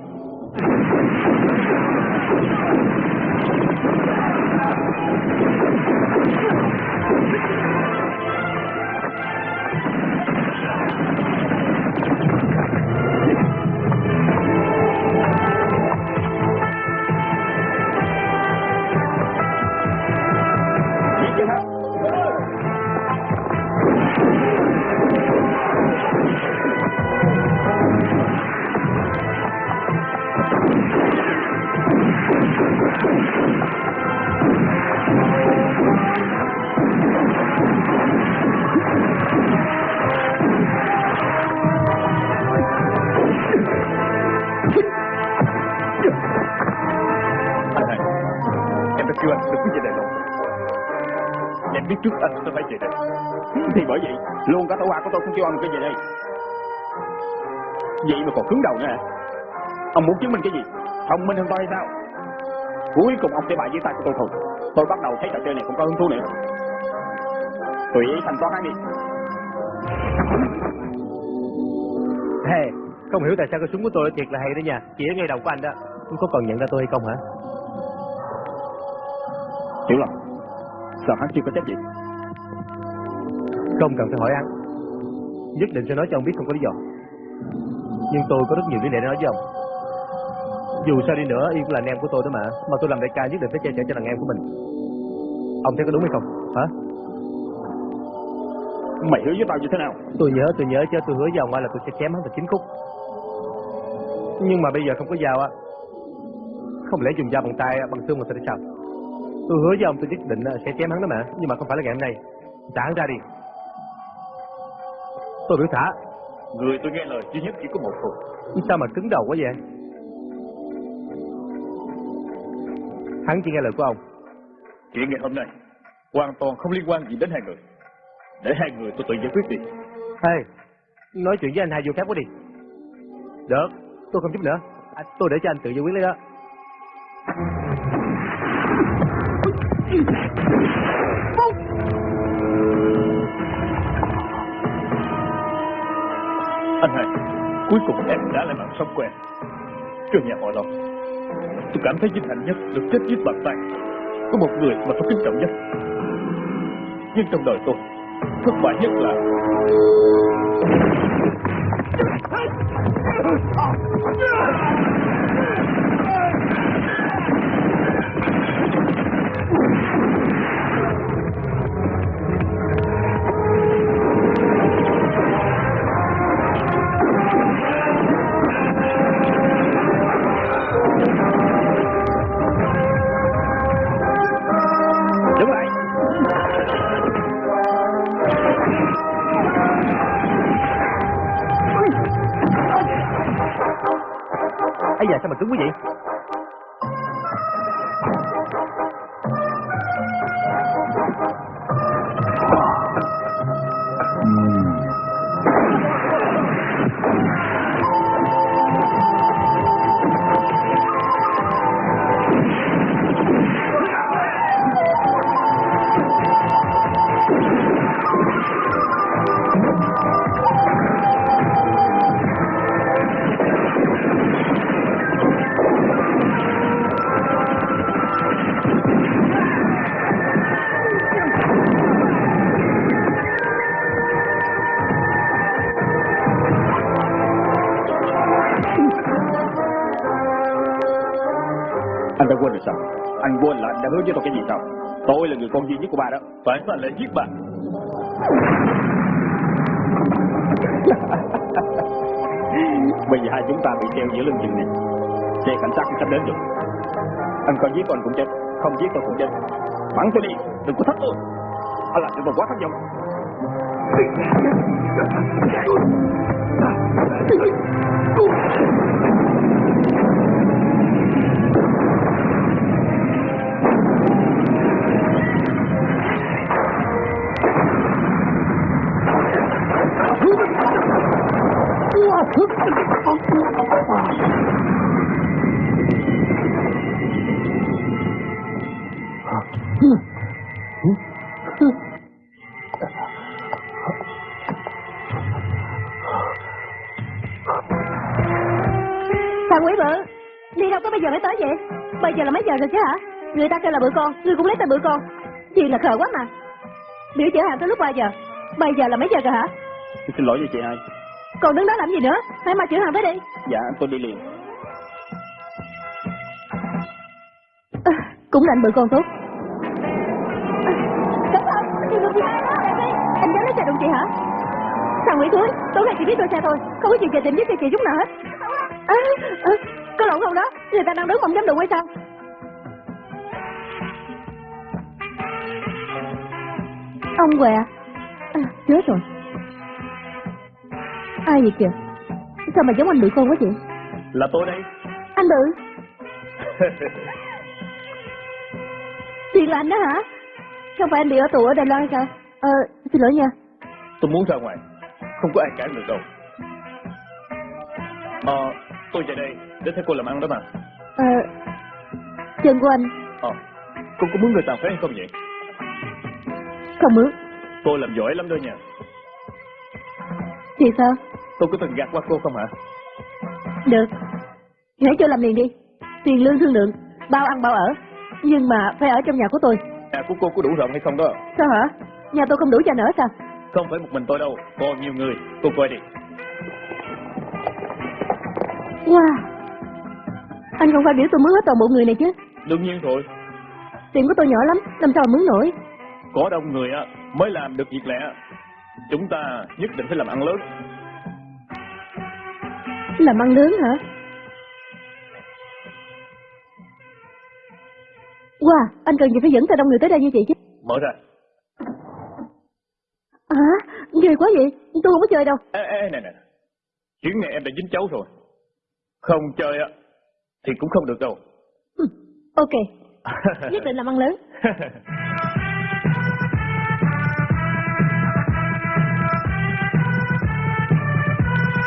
Luôn cả tổ hoa của tôi cũng kêu ông cái gì đây. Vậy mà còn cứng đầu nữa hả? Ông muốn chứng minh cái gì? Thông minh hơn tôi hay sao? Cuối cùng ông sẽ bại dưới tay của tôi thôi. Tôi bắt đầu thấy trò chơi này cũng có hứng thú nữa. Tùy ý thanh toán hắn đi. Hey, không hiểu tại sao cái súng của tôi thiệt là hay đó nha. Chỉ ở ngay đầu của anh đó. Anh có còn nhận ra tôi hay không hả? Hiểu lòng. Sao hắn chưa có trách gì? Không cần phải hỏi anh. Nhất định sẽ nói cho ông biết không có lý do. Nhưng tôi có rất nhiều lý lẽ để nói với ông. Dù sao đi nữa, Yên cũng là anh em của tôi đó mà. Mà tôi làm đại ca nhất định phải che chở cho đàn em của mình. Ông thấy có đúng hay không? Hả? Mày hứa với tao như thế nào? Tôi nhớ, tôi nhớ chứ tôi hứa với ông là tôi sẽ chém hắn thành chín khúc. Nhưng mà bây giờ không có dao á. Không lẽ dùng dao bằng tay, bằng xương mà sẽ sao? Tôi hứa với ông tôi nhất định sẽ chém hắn đó mà. Nhưng mà không phải là ngày hôm nay. Trả hắn ra đi. Tôi biểu thả. Người tôi nghe lời duy nhất chỉ có một thôi Sao mà cứng đầu quá vậy? Hắn chỉ nghe lời của ông. Chuyện ngày hôm nay Hoàn toàn không liên quan gì đến hai người Để hai người tôi tự giải quyết đi Hey, nói chuyện với anh hai vô phép quá đi. Được, tôi không giúp nữa. À, tôi để cho anh tự giải quyết lấy đó. Anh hai Cuối cùng em đã lại mạng sống của em. Trường nhà họ Long, Tôi cảm thấy vinh hạnh nhất được chết dưới bàn tay Của một người mà tôi kính trọng nhất. Nhưng trong đời tôi, Thất bại nhất là Đứng mà cứng quá vậy? Rồi sao? Anh quên là anh đã hứa với tôi cái gì sao? Tôi là người con duy nhất của ba đó. Tại sao anh lại giết bà <laughs> Bây giờ hai chúng ta bị treo giữa lưng chừng này. Xe cảnh sát cũng sắp đến rồi. Anh có giết tôi anh cũng chết, không giết tôi cũng chết. Bắn tôi đi, đừng có thách tôi. Anh làm cho tôi quá thất vọng. Thằng chứ hả? Người ta kêu là bữa con, ngươi cũng lấy tên bữa con. Chuyện là khờ quá mà. Biểu chở hàng tới lúc bao giờ? Bây giờ là mấy giờ rồi hả? Xin lỗi với chị hai. Còn đứng đó làm gì nữa? Hãy mà chở hàng tới đi. Dạ, tôi đi liền. À, cũng là anh bự con tốt. À, cẩn thận, chị đụng chị hai đó, đi. Anh dám lấy xe đụng chị hả? Thằng Nguyễn Thúi, tối nay chỉ biết đua xe thôi, không có chuyện về tình với chị chút nào hết. À, à, có lộn không đó? Người ta đang đứng mà không dám đụng hay sao? Ông què. À, chết rồi. Ai vậy kìa? Sao mà giống anh bự con quá vậy? Là tôi đây Anh bự. <laughs> Tiền là anh đó hả? Không phải anh bị ở tù ở Đài Loan sao? Ờ, xin lỗi nha. Tôi muốn ra ngoài. Không có ai cản được đâu. Ờ, tôi về đây để thấy cô làm ăn đó mà. Ờ, chân của anh Ờ, cô có muốn người tàn phế hay không vậy? Không mướn. Cô làm giỏi lắm đó nha. Thì sao? Tôi có từng gạt qua cô không hả? Được. Hãy cho làm liền đi. Tiền lương thương lượng, bao ăn bao ở. Nhưng mà phải ở trong nhà của tôi. Nhà của cô có đủ rộng hay không đó? Sao hả? Nhà tôi không đủ cho anh ở sao? Không phải một mình tôi đâu, còn nhiều người. Cô coi đi. Wow. Anh không phải biểu tôi mướn hết toàn bộ người này chứ. Đương nhiên rồi. Tiền của tôi nhỏ lắm, làm sao mà mướn nổi. Có đông người á mới làm được việc lẹ. Chúng ta nhất định phải làm ăn lớn. Làm ăn lớn hả? Wow, anh cần gì phải dẫn tay đông người tới đây như vậy chứ? Mở ra. Hả? Ghê quá vậy, tôi không có chơi đâu. Ê, ê, nè nè. Chuyến này em đã dính cháu rồi. Không chơi á thì cũng không được đâu. Ok, <laughs> nhất định làm ăn lớn. <laughs>